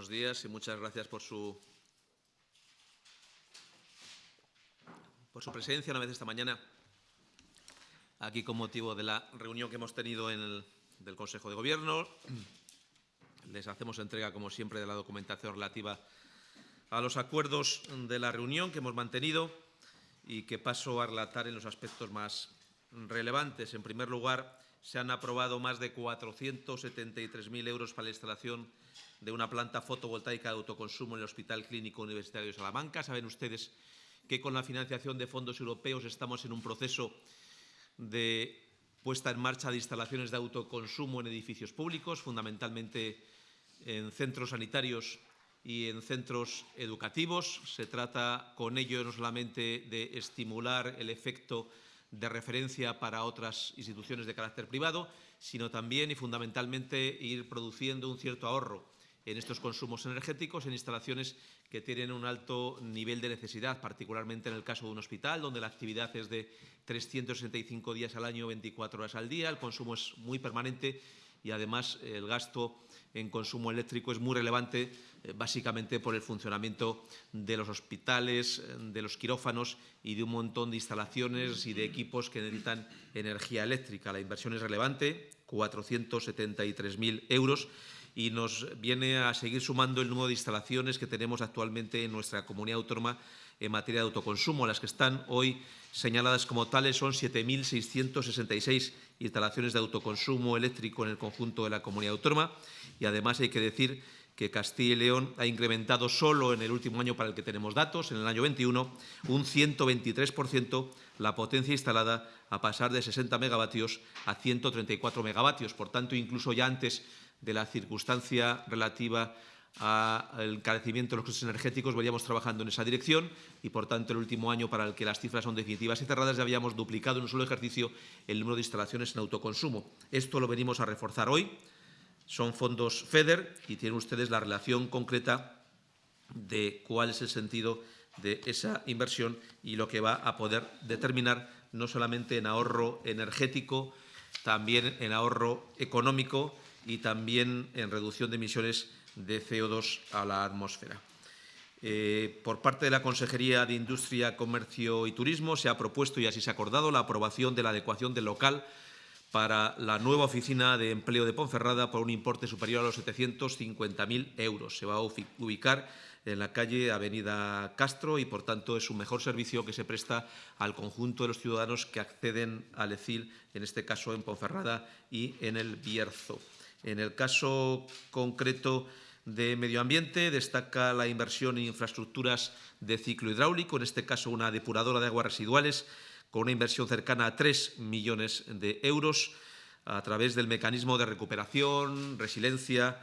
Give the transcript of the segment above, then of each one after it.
Buenos días y muchas gracias por su, por su presencia una vez esta mañana aquí con motivo de la reunión que hemos tenido en el del Consejo de Gobierno. Les hacemos entrega, como siempre, de la documentación relativa a los acuerdos de la reunión que hemos mantenido y que paso a relatar en los aspectos más relevantes. En primer lugar, se han aprobado más de 473.000 euros para la instalación de una planta fotovoltaica de autoconsumo en el Hospital Clínico Universitario de Salamanca. Saben ustedes que con la financiación de fondos europeos estamos en un proceso de puesta en marcha de instalaciones de autoconsumo en edificios públicos, fundamentalmente en centros sanitarios y en centros educativos. Se trata con ello no solamente de estimular el efecto de referencia para otras instituciones de carácter privado, sino también y fundamentalmente ir produciendo un cierto ahorro en estos consumos energéticos en instalaciones que tienen un alto nivel de necesidad, particularmente en el caso de un hospital, donde la actividad es de 365 días al año, 24 horas al día, el consumo es muy permanente y además el gasto en consumo eléctrico es muy relevante, eh, básicamente por el funcionamiento de los hospitales, de los quirófanos y de un montón de instalaciones y de equipos que necesitan energía eléctrica. La inversión es relevante, 473.000 euros y nos viene a seguir sumando el número de instalaciones que tenemos actualmente en nuestra comunidad autónoma en materia de autoconsumo. Las que están hoy señaladas como tales son 7.666 instalaciones de autoconsumo eléctrico en el conjunto de la comunidad autónoma y además hay que decir que Castilla y León ha incrementado solo en el último año para el que tenemos datos, en el año 21, un 123% la potencia instalada a pasar de 60 megavatios a 134 megavatios. Por tanto, incluso ya antes de la circunstancia relativa al encarecimiento de los costes energéticos, veníamos trabajando en esa dirección y, por tanto, el último año para el que las cifras son definitivas y cerradas ya habíamos duplicado en un solo ejercicio el número de instalaciones en autoconsumo. Esto lo venimos a reforzar hoy. Son fondos FEDER y tienen ustedes la relación concreta de cuál es el sentido de esa inversión y lo que va a poder determinar no solamente en ahorro energético, también en ahorro económico y también en reducción de emisiones de CO2 a la atmósfera. Eh, por parte de la Consejería de Industria, Comercio y Turismo se ha propuesto y así se ha acordado la aprobación de la adecuación del local para la nueva oficina de empleo de Ponferrada por un importe superior a los 750.000 euros. Se va a ubicar en la calle Avenida Castro y, por tanto, es un mejor servicio que se presta al conjunto de los ciudadanos que acceden al ECIL, en este caso en Ponferrada y en el Bierzo. En el caso concreto de medio ambiente, destaca la inversión en infraestructuras de ciclo hidráulico, en este caso una depuradora de aguas residuales, con una inversión cercana a 3 millones de euros a través del mecanismo de recuperación, resiliencia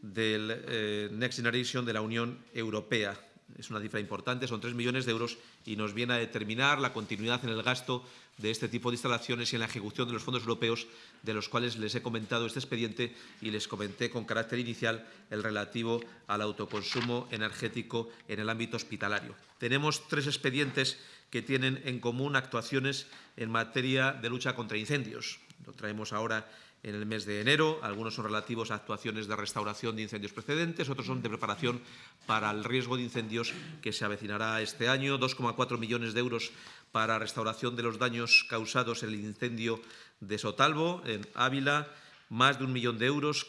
del eh, Next Generation de la Unión Europea es una cifra importante, son 3 millones de euros y nos viene a determinar la continuidad en el gasto de este tipo de instalaciones y en la ejecución de los fondos europeos, de los cuales les he comentado este expediente y les comenté con carácter inicial el relativo al autoconsumo energético en el ámbito hospitalario. Tenemos tres expedientes que tienen en común actuaciones en materia de lucha contra incendios. Lo traemos ahora en el mes de enero. Algunos son relativos a actuaciones de restauración de incendios precedentes, otros son de preparación para el riesgo de incendios que se avecinará este año. 2,4 millones de euros para restauración de los daños causados en el incendio de Sotalvo, en Ávila. Más de un millón de euros,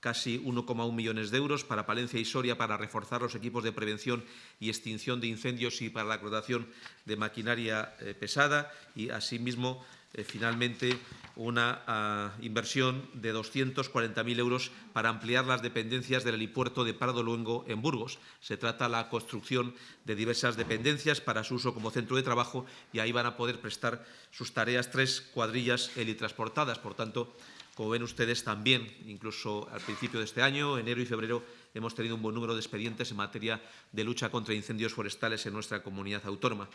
casi 1,1 millones de euros para Palencia y Soria para reforzar los equipos de prevención y extinción de incendios y para la acrotación de maquinaria eh, pesada y, asimismo, eh, finalmente una ah, inversión de 240.000 euros para ampliar las dependencias del helipuerto de Pardo Luengo en Burgos. Se trata de la construcción de diversas dependencias para su uso como centro de trabajo y ahí van a poder prestar sus tareas tres cuadrillas helitransportadas. Por tanto, como ven ustedes también, incluso al principio de este año, enero y febrero, hemos tenido un buen número de expedientes en materia de lucha contra incendios forestales en nuestra comunidad autónoma.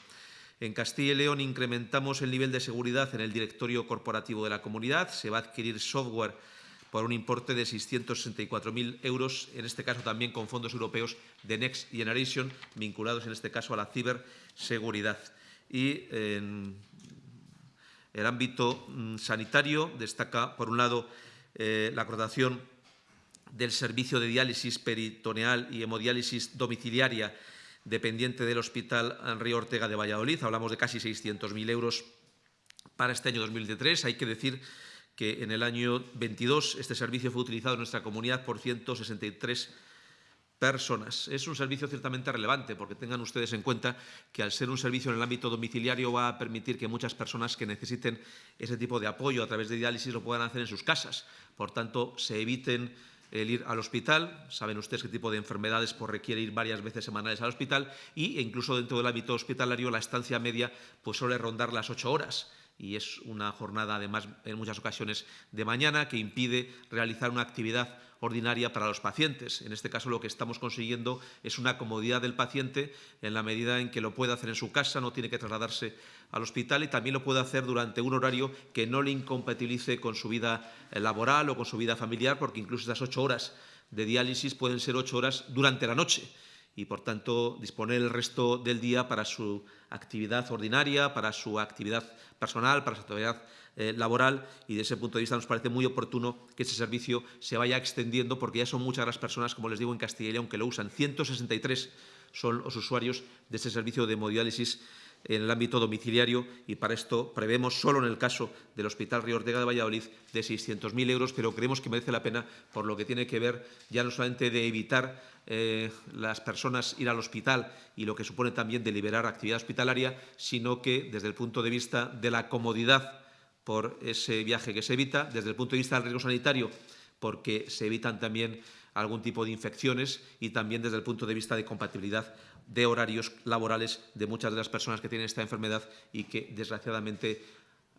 En Castilla y León incrementamos el nivel de seguridad en el directorio corporativo de la comunidad. Se va a adquirir software por un importe de 664.000 euros, en este caso también con fondos europeos de Next Generation, vinculados en este caso a la ciberseguridad. Y en el ámbito mm, sanitario destaca, por un lado, eh, la acordación del servicio de diálisis peritoneal y hemodiálisis domiciliaria dependiente del Hospital Río Ortega de Valladolid. Hablamos de casi 600.000 euros para este año 2023. Hay que decir que en el año 22 este servicio fue utilizado en nuestra comunidad por 163 personas. Es un servicio ciertamente relevante porque tengan ustedes en cuenta que al ser un servicio en el ámbito domiciliario va a permitir que muchas personas que necesiten ese tipo de apoyo a través de diálisis lo puedan hacer en sus casas. Por tanto, se eviten el ir al hospital, saben ustedes qué tipo de enfermedades pues, requiere ir varias veces semanales al hospital y, e incluso dentro del ámbito hospitalario la estancia media pues, suele rondar las ocho horas. Y es una jornada además en muchas ocasiones de mañana que impide realizar una actividad ordinaria para los pacientes. En este caso lo que estamos consiguiendo es una comodidad del paciente en la medida en que lo puede hacer en su casa, no tiene que trasladarse al hospital y también lo puede hacer durante un horario que no le incompatibilice con su vida laboral o con su vida familiar, porque incluso esas ocho horas de diálisis pueden ser ocho horas durante la noche y, por tanto, disponer el resto del día para su actividad ordinaria, para su actividad personal, para su actividad eh, laboral y, desde ese punto de vista, nos parece muy oportuno que ese servicio se vaya extendiendo porque ya son muchas las personas, como les digo, en Castilla y León que lo usan. 163 son los usuarios de ese servicio de hemodiálisis en el ámbito domiciliario y para esto prevemos solo en el caso del Hospital Río Ortega de Valladolid de 600.000 euros, pero creemos que merece la pena por lo que tiene que ver ya no solamente de evitar eh, las personas ir al hospital y lo que supone también de liberar actividad hospitalaria, sino que desde el punto de vista de la comodidad por ese viaje que se evita, desde el punto de vista del riesgo sanitario, porque se evitan también algún tipo de infecciones y también desde el punto de vista de compatibilidad de horarios laborales de muchas de las personas que tienen esta enfermedad y que, desgraciadamente,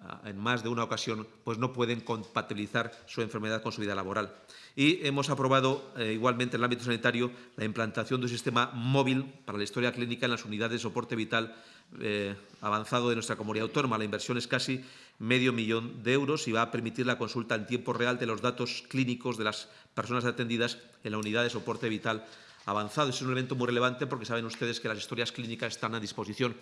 ah, en más de una ocasión, pues no pueden compatibilizar su enfermedad con su vida laboral. Y hemos aprobado eh, igualmente en el ámbito sanitario la implantación de un sistema móvil para la historia clínica en las unidades de soporte vital eh, avanzado de nuestra comunidad autónoma. La inversión es casi medio millón de euros y va a permitir la consulta en tiempo real de los datos clínicos de las personas atendidas en la unidad de soporte vital avanzado. Es un elemento muy relevante porque saben ustedes que las historias clínicas están a disposición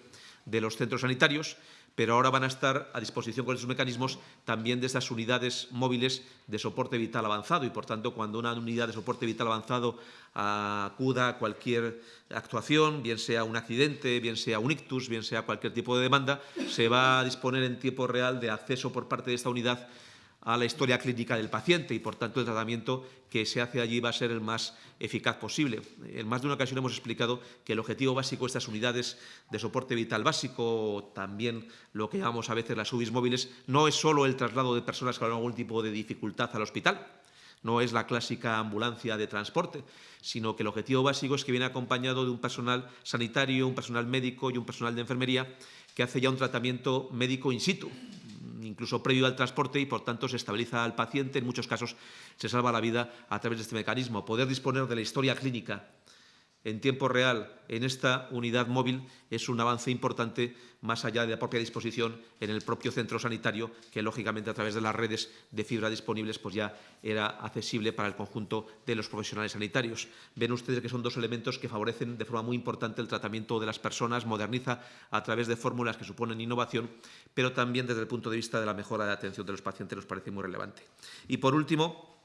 de los centros sanitarios, pero ahora van a estar a disposición con esos mecanismos también de estas unidades móviles de soporte vital avanzado. Y, por tanto, cuando una unidad de soporte vital avanzado acuda a cualquier actuación, bien sea un accidente, bien sea un ictus, bien sea cualquier tipo de demanda, se va a disponer en tiempo real de acceso por parte de esta unidad a la historia clínica del paciente y, por tanto, el tratamiento que se hace allí va a ser el más eficaz posible. En más de una ocasión hemos explicado que el objetivo básico de estas unidades de soporte vital básico, también lo que llamamos a veces las UBIs móviles, no es solo el traslado de personas con algún tipo de dificultad al hospital, no es la clásica ambulancia de transporte, sino que el objetivo básico es que viene acompañado de un personal sanitario, un personal médico y un personal de enfermería que hace ya un tratamiento médico in situ, incluso previo al transporte y, por tanto, se estabiliza al paciente. En muchos casos se salva la vida a través de este mecanismo. Poder disponer de la historia clínica en tiempo real en esta unidad móvil es un avance importante más allá de la propia disposición en el propio centro sanitario, que lógicamente a través de las redes de fibra disponibles pues ya era accesible para el conjunto de los profesionales sanitarios. Ven ustedes que son dos elementos que favorecen de forma muy importante el tratamiento de las personas, moderniza a través de fórmulas que suponen innovación, pero también desde el punto de vista de la mejora de atención de los pacientes nos parece muy relevante. Y por último,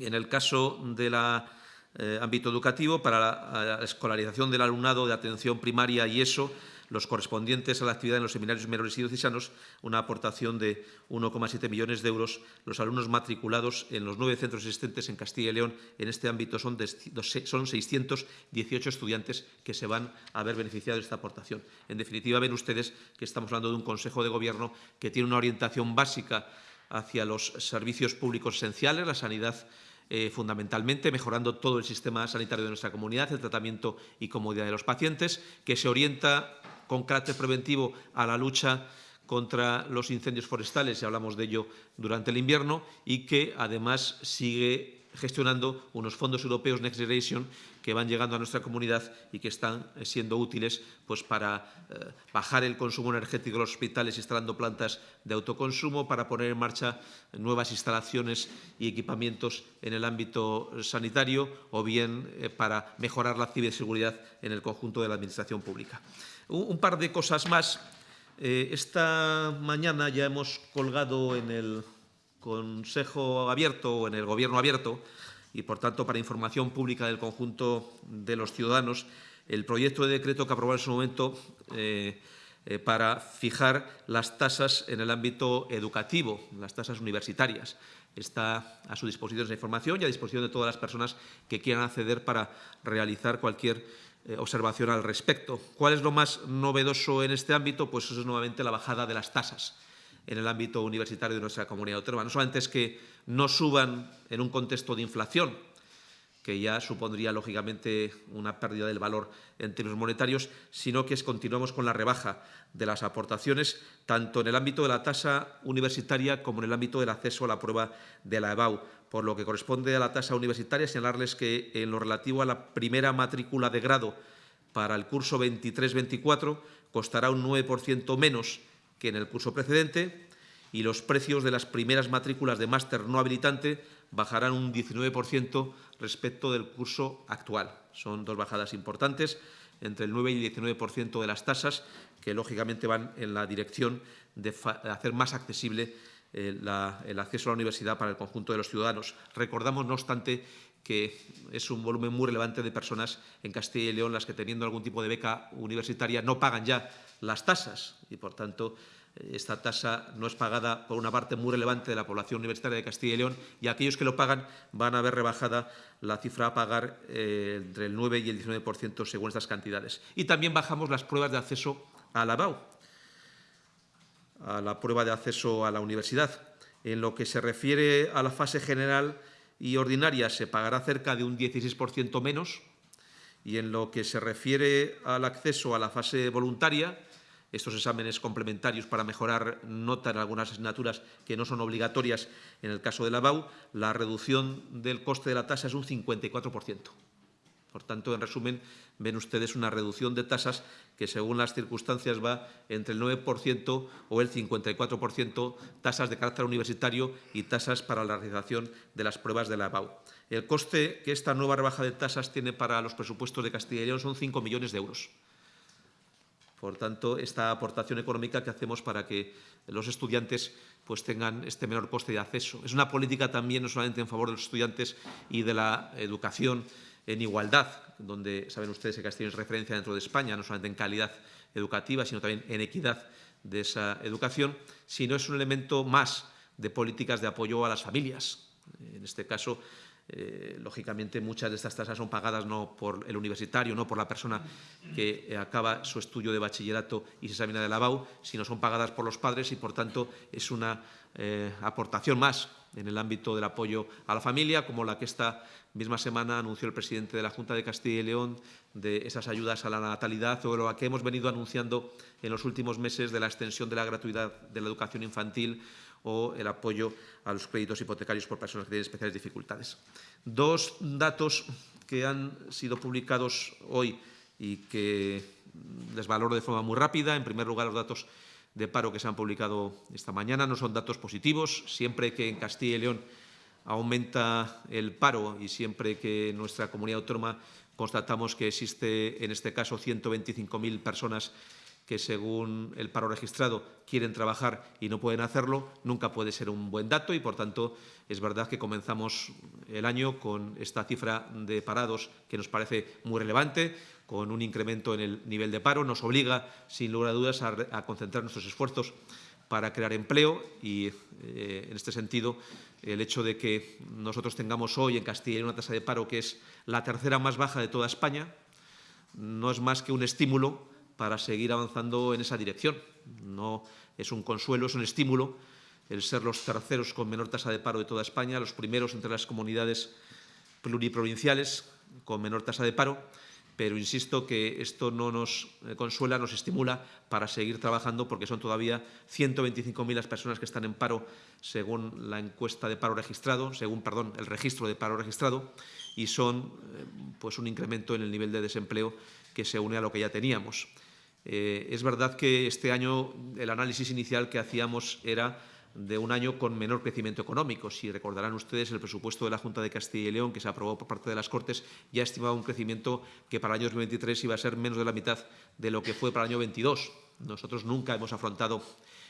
en el caso de la eh, ámbito educativo para la, escolarización del alumnado de atención primaria y eso, los correspondientes a la actividad en los seminarios menores y diocesanos, una aportación de 1,7 millones de euros. Los alumnos matriculados en los nueve centros existentes en Castilla y León en este ámbito son, de, son 618 estudiantes que se van a ver beneficiado de esta aportación. En definitiva, ven ustedes que estamos hablando de un Consejo de Gobierno que tiene una orientación básica hacia los servicios públicos esenciales, la sanidad eh, fundamentalmente mejorando todo el sistema sanitario de nuestra comunidad, el tratamiento y comodidad de los pacientes, que se orienta con carácter preventivo a la lucha contra los incendios forestales, y hablamos de ello durante el invierno, y que además sigue gestionando unos fondos europeos Next Generation que van llegando a nuestra comunidad y que están eh, siendo útiles pues, para eh, bajar el consumo energético de los hospitales instalando plantas de autoconsumo, para poner en marcha nuevas instalaciones y equipamientos en el ámbito sanitario o bien eh, para mejorar la ciberseguridad en el conjunto de la Administración pública. Un, un par de cosas más. esta mañana ya hemos colgado en el Consejo Abierto o en el Gobierno Abierto y, por tanto, para información pública del conjunto de los ciudadanos, el proyecto de decreto que aprobó en su momento eh, eh, para fijar las tasas en el ámbito educativo, las tasas universitarias. Está a su disposición esa información y a disposición de todas las personas que quieran acceder para realizar cualquier eh, observación al respecto. ¿Cuál es lo más novedoso en este ámbito? Pues eso es nuevamente la bajada de las tasas en el ámbito universitario de nuestra comunidad autónoma. No solamente es que no suban en un contexto de inflación, que ya supondría, lógicamente, una pérdida del valor en términos monetarios, sino que continuamos con la rebaja de las aportaciones, tanto en el ámbito de la tasa universitaria como en el ámbito del acceso a la prueba de la EBAU. Por lo que corresponde a la tasa universitaria, señalarles que en lo relativo a la primera matrícula de grado para el curso 23-24 costará un 9% menos que en el curso precedente y los precios de las primeras matrículas de máster no habilitante bajarán un 19% respecto del curso actual. Son dos bajadas importantes, entre el 9 y el 19% de las tasas, que lógicamente van en la dirección de hacer más accesible eh, el acceso a la universidad para el conjunto de los ciudadanos. Recordamos, no obstante, que es un volumen muy relevante de personas en Castilla y León las que, teniendo algún tipo de beca universitaria, no pagan ya las tasas y, por tanto, esta tasa no es pagada por una parte muy relevante de la población universitaria de Castilla y León y aquellos que lo pagan van a ver rebajada la cifra a pagar eh, entre el 9 y el 19% según estas cantidades. Y también bajamos las pruebas de acceso a la BAU, a la prueba de acceso a la universidad. En lo que se refiere a la fase general y ordinaria se pagará cerca de un 16% menos y en lo que se refiere al acceso a la fase voluntaria estos exámenes complementarios para mejorar nota en algunas asignaturas que no son obligatorias en el caso de la BAU, la reducción del coste de la tasa es un 54%. Por tanto, en resumen, ven ustedes una reducción de tasas que, según las circunstancias, va entre el 9% o el 54%, tasas de carácter universitario y tasas para la realización de las pruebas de la BAU. El coste que esta nueva rebaja de tasas tiene para los presupuestos de Castilla y León son 5 millones de euros. Por tanto, esta aportación económica que hacemos para que los estudiantes pues, tengan este menor coste de acceso. Es una política también no solamente en favor de los estudiantes y de la educación en igualdad, donde saben ustedes que Castilla es referencia dentro de España, no solamente en calidad educativa, sino también en equidad de esa educación, sino es un elemento más de políticas de apoyo a las familias. En este caso, eh, lógicamente, muchas de estas tasas son pagadas no por el universitario, no por la persona que eh, acaba su estudio de bachillerato y se examina de la BAU, sino son pagadas por los padres y, por tanto, es una eh, aportación más en el ámbito del apoyo a la familia, como la que esta misma semana anunció el presidente de la Junta de Castilla y León de esas ayudas a la natalidad o lo que hemos venido anunciando en los últimos meses de la extensión de la gratuidad de la educación infantil o el apoyo a los créditos hipotecarios por personas que tienen especiales dificultades. Dos datos que han sido publicados hoy y que les valoro de forma muy rápida. En primer lugar, los datos de paro que se han publicado esta mañana no son datos positivos. Siempre que en Castilla y León aumenta el paro y siempre que en nuestra comunidad autónoma constatamos que existe, en este caso, 125.000 personas que según el paro registrado quieren trabajar y no pueden hacerlo, nunca puede ser un buen dato y, por tanto, es verdad que comenzamos el año con esta cifra de parados que nos parece muy relevante, con un incremento en el nivel de paro. Nos obliga, sin lugar a dudas, a, concentrar nuestros esfuerzos para crear empleo y, eh, en este sentido, el hecho de que nosotros tengamos hoy en Castilla una tasa de paro que es la tercera más baja de toda España no es más que un estímulo para seguir avanzando en esa dirección. No es un consuelo, es un estímulo el ser los terceros con menor tasa de paro de toda España, los primeros entre las comunidades pluriprovinciales con menor tasa de paro, pero insisto que esto no nos consuela, nos estimula para seguir trabajando porque son todavía 125.000 las personas que están en paro según la encuesta de paro registrado, según, perdón, el registro de paro registrado y son eh, pues un incremento en el nivel de desempleo que se une a lo que ya teníamos. Eh, es verdad que este año el análisis inicial que hacíamos era de un año con menor crecimiento económico. Si recordarán ustedes, el presupuesto de la Junta de Castilla y León, que se aprobó por parte de las Cortes, ya estimaba un crecimiento que para el año 2023 iba a ser menos de la mitad de lo que fue para el año 22. Nosotros nunca hemos afrontado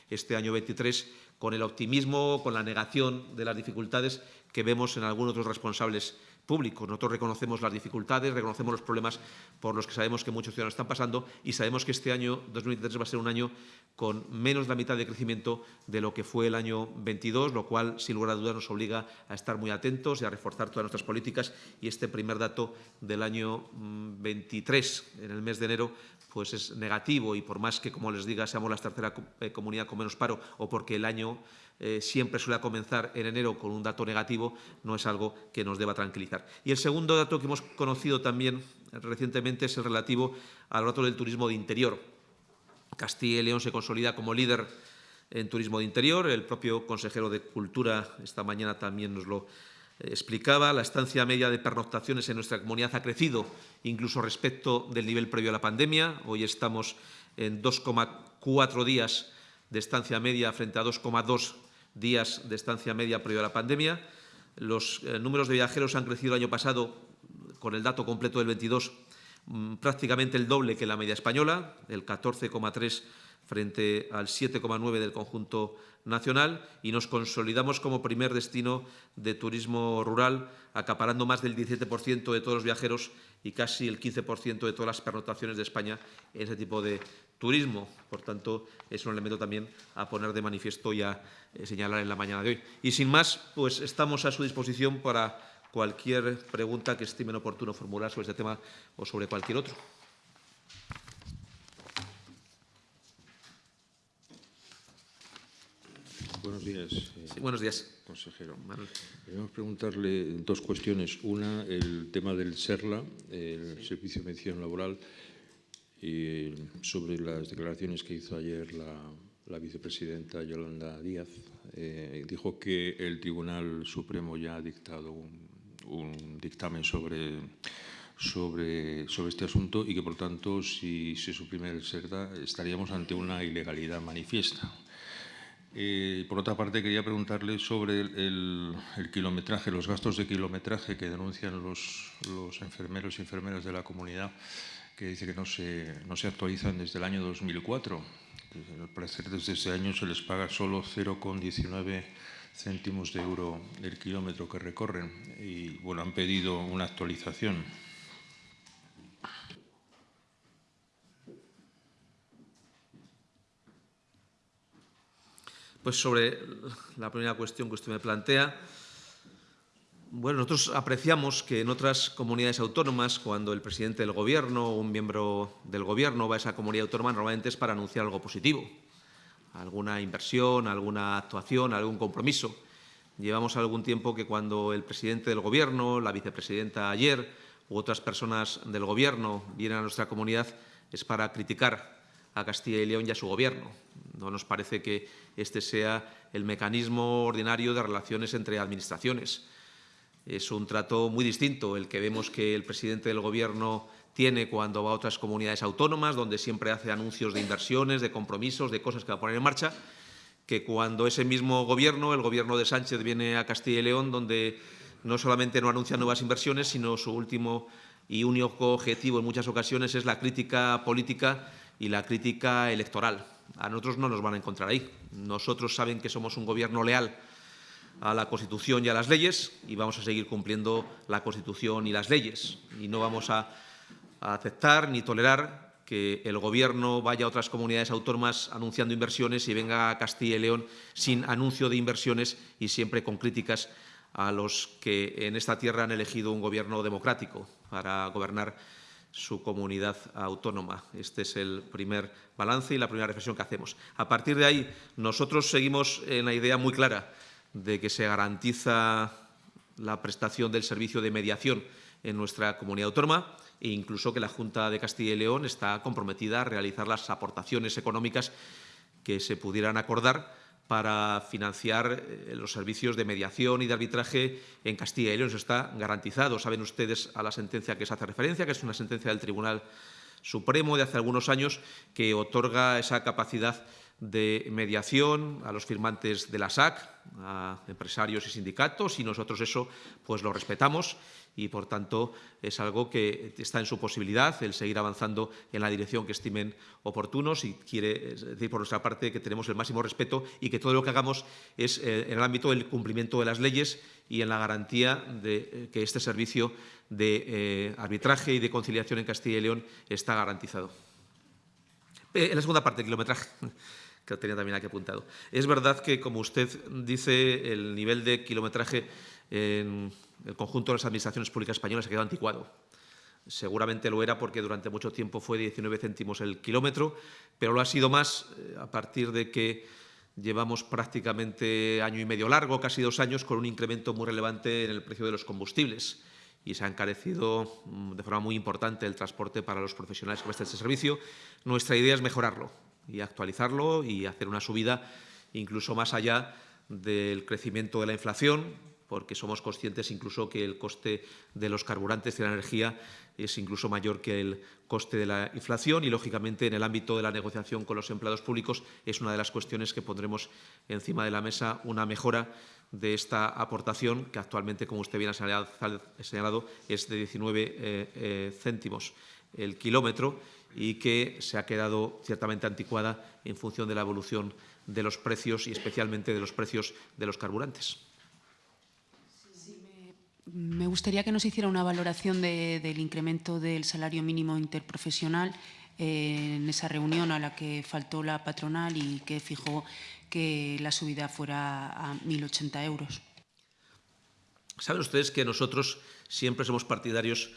este año 23 con el optimismo, con la negación de las dificultades que vemos en algunos otros responsables públicos. Nosotros reconocemos las dificultades, reconocemos los problemas por los que sabemos que muchos ciudadanos están pasando y sabemos que este año 2023 va a ser un año con menos de la mitad de crecimiento de lo que fue el año 22, lo cual, sin lugar a dudas, nos obliga a estar muy atentos y a reforzar todas nuestras políticas. Y este primer dato del año 23, mm, en el mes de enero, pues es negativo y por más que, como les diga, seamos la tercera eh, comunidad con menos paro o porque el año eh, siempre suele comenzar en enero con un dato negativo, no es algo que nos deba tranquilizar. Y el segundo dato que hemos conocido también recientemente es el relativo al dato del turismo de interior. Castilla y León se consolida como líder en turismo de interior. El propio consejero de Cultura esta mañana también nos lo eh, explicaba. La estancia media de pernoctaciones en nuestra comunidad ha crecido incluso respecto del nivel previo a la pandemia. Hoy estamos en 2,4 días de estancia media frente a 2,2 días de estancia media previo a la pandemia. Los eh, números de viajeros han crecido el año pasado, con el dato completo del 22, mm, prácticamente el doble que la media española, el 14,3 frente al 7,9 del conjunto nacional y nos consolidamos como primer destino de turismo rural, acaparando más del 17% de todos los viajeros y casi el 15% de todas las pernotaciones de España en ese tipo de turismo. Por tanto, es un elemento también a poner de manifiesto y a eh, señalar en la mañana de hoy. Y sin más, pues estamos a su disposición para cualquier pregunta que estimen oportuno formular sobre este tema o sobre cualquier otro. Buenos días. Eh, buenos días. Consejero. Queremos preguntarle dos cuestiones. Una, el tema del SERLA, el Servicio de Medición Laboral, y sobre las declaraciones que hizo ayer la, vicepresidenta Yolanda Díaz. Eh, dijo que el Tribunal Supremo ya ha dictado un, dictamen sobre, sobre, sobre este asunto y que, por tanto, si se suprime el SERLA, estaríamos ante una ilegalidad manifiesta. Eh, por otra parte, quería preguntarle sobre el, kilometraje, los gastos de kilometraje que denuncian los, enfermeros y enfermeras de la comunidad, que dice que no se, no se actualizan desde el año 2004. al parecer, desde ese año se les paga solo 0,19 céntimos de euro el kilómetro que recorren y bueno, han pedido una actualización. Pues sobre la primera cuestión que usted me plantea, bueno, nosotros apreciamos que en otras comunidades autónomas, cuando el presidente del Gobierno o un miembro del Gobierno va a esa comunidad autónoma, normalmente es para anunciar algo positivo, alguna inversión, alguna actuación, algún compromiso. Llevamos algún tiempo que cuando el presidente del Gobierno, la vicepresidenta ayer u otras personas del Gobierno vienen a nuestra comunidad es para criticar a Castilla y León y a su Gobierno. No nos parece que este sea el mecanismo ordinario de relaciones entre administraciones. Es un trato muy distinto el que vemos que el presidente del Gobierno tiene cuando va a otras comunidades autónomas, donde siempre hace anuncios de inversiones, de compromisos, de cosas que va a poner en marcha, que cuando ese mismo Gobierno, el Gobierno de Sánchez, viene a Castilla y León, donde no solamente no anuncia nuevas inversiones, sino su último y único objetivo en muchas ocasiones es la crítica política y la crítica electoral. A nosotros no nos van a encontrar ahí. Nosotros saben que somos un gobierno leal a la Constitución y a las leyes y vamos a seguir cumpliendo la Constitución y las leyes. Y no vamos a, aceptar ni tolerar que el Gobierno vaya a otras comunidades autónomas anunciando inversiones y venga a Castilla y León sin anuncio de inversiones y siempre con críticas a los que en esta tierra han elegido un Gobierno democrático para gobernar su comunidad autónoma. Este es el primer balance y la primera reflexión que hacemos. A partir de ahí, nosotros seguimos en la idea muy clara de que se garantiza la prestación del servicio de mediación en nuestra comunidad autónoma e incluso que la Junta de Castilla y León está comprometida a realizar las aportaciones económicas que se pudieran acordar para financiar eh, los servicios de mediación y de arbitraje en Castilla y León. Eso está garantizado. Saben ustedes a la sentencia que se hace referencia, que es una sentencia del Tribunal Supremo de hace algunos años que otorga esa capacidad de mediación a los firmantes de la SAC, a empresarios y sindicatos, y nosotros eso pues lo respetamos y, por tanto, es algo que está en su posibilidad el seguir avanzando en la dirección que estimen oportunos y quiere decir, por nuestra parte, que tenemos el máximo respeto y que todo lo que hagamos es eh, en el ámbito del cumplimiento de las leyes y en la garantía de eh, que este servicio de eh, arbitraje y de conciliación en Castilla y León está garantizado. en la segunda parte, del kilometraje que tenía también aquí apuntado. Es verdad que, como usted dice, el nivel de kilometraje en el conjunto de las administraciones públicas españolas se quedó anticuado. Seguramente lo era porque durante mucho tiempo fue 19 céntimos el kilómetro, pero lo ha sido más eh, a partir de que llevamos prácticamente año y medio largo, casi dos años, con un incremento muy relevante en el precio de los combustibles y se ha encarecido mm, de forma muy importante el transporte para los profesionales que prestan este servicio. Nuestra idea es mejorarlo y actualizarlo y hacer una subida incluso más allá del crecimiento de la inflación, porque somos conscientes incluso que el coste de los carburantes y la energía es incluso mayor que el coste de la inflación y, lógicamente, en el ámbito de la negociación con los empleados públicos es una de las cuestiones que pondremos encima de la mesa una mejora de esta aportación, que actualmente, como usted bien ha señalado, es de 19 eh, eh, céntimos el kilómetro y que se ha quedado ciertamente anticuada en función de la evolución de los precios y especialmente de los precios de los carburantes. Me gustaría que nos hiciera una valoración del incremento del salario mínimo interprofesional eh, en esa reunión a la que faltó la patronal y que fijó que la subida fuera a 1.080 euros. Saben ustedes que nosotros siempre somos partidarios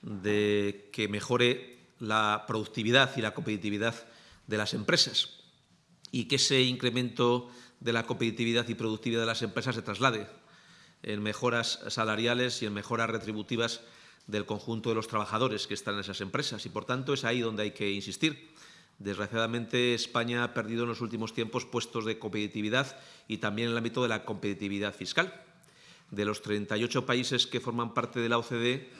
de que mejore la productividad y la competitividad de las empresas y que ese incremento de la competitividad y productividad de las empresas se traslade en mejoras salariales y en mejoras retributivas del conjunto de los trabajadores que están en esas empresas. Y, por tanto, es ahí donde hay que insistir. Desgraciadamente, España ha perdido en los últimos tiempos puestos de competitividad y también en el ámbito de la competitividad fiscal. De los 38 países que forman parte de la OCDE,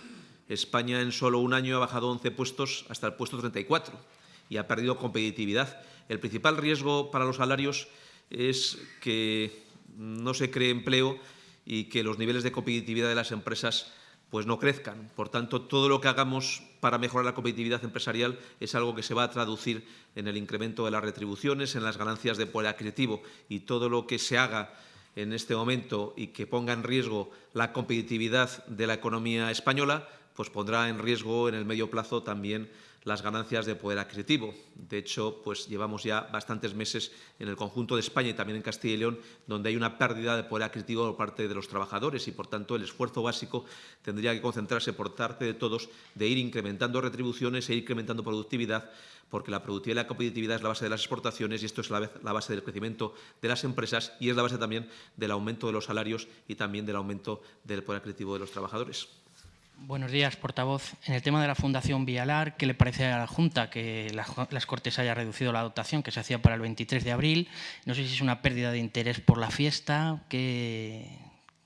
España en solo un año ha bajado 11 puestos hasta el puesto 34 y ha perdido competitividad. El principal riesgo para los salarios es que no se cree empleo y que los niveles de competitividad de las empresas pues no crezcan. Por tanto, todo lo que hagamos para mejorar la competitividad empresarial es algo que se va a traducir en el incremento de las retribuciones, en las ganancias de poder adquisitivo y todo lo que se haga en este momento y que ponga en riesgo la competitividad de la economía española, pues pondrá en riesgo en el medio plazo también las ganancias de poder adquisitivo. De hecho, pues llevamos ya bastantes meses en el conjunto de España y también en Castilla y León, donde hay una pérdida de poder adquisitivo por parte de los trabajadores y, por tanto, el esfuerzo básico tendría que concentrarse por parte de todos de ir incrementando retribuciones e ir incrementando productividad, porque la productividad y la competitividad es la base de las exportaciones y esto es la base del crecimiento de las empresas y es la base también del aumento de los salarios y también del aumento del poder adquisitivo de los trabajadores. Buenos días, portavoz. En el tema de la Fundación Vialar, ¿qué le parece a la Junta que las Cortes haya reducido la dotación que se hacía para el 23 de abril? No sé si es una pérdida de interés por la fiesta. ¿Qué,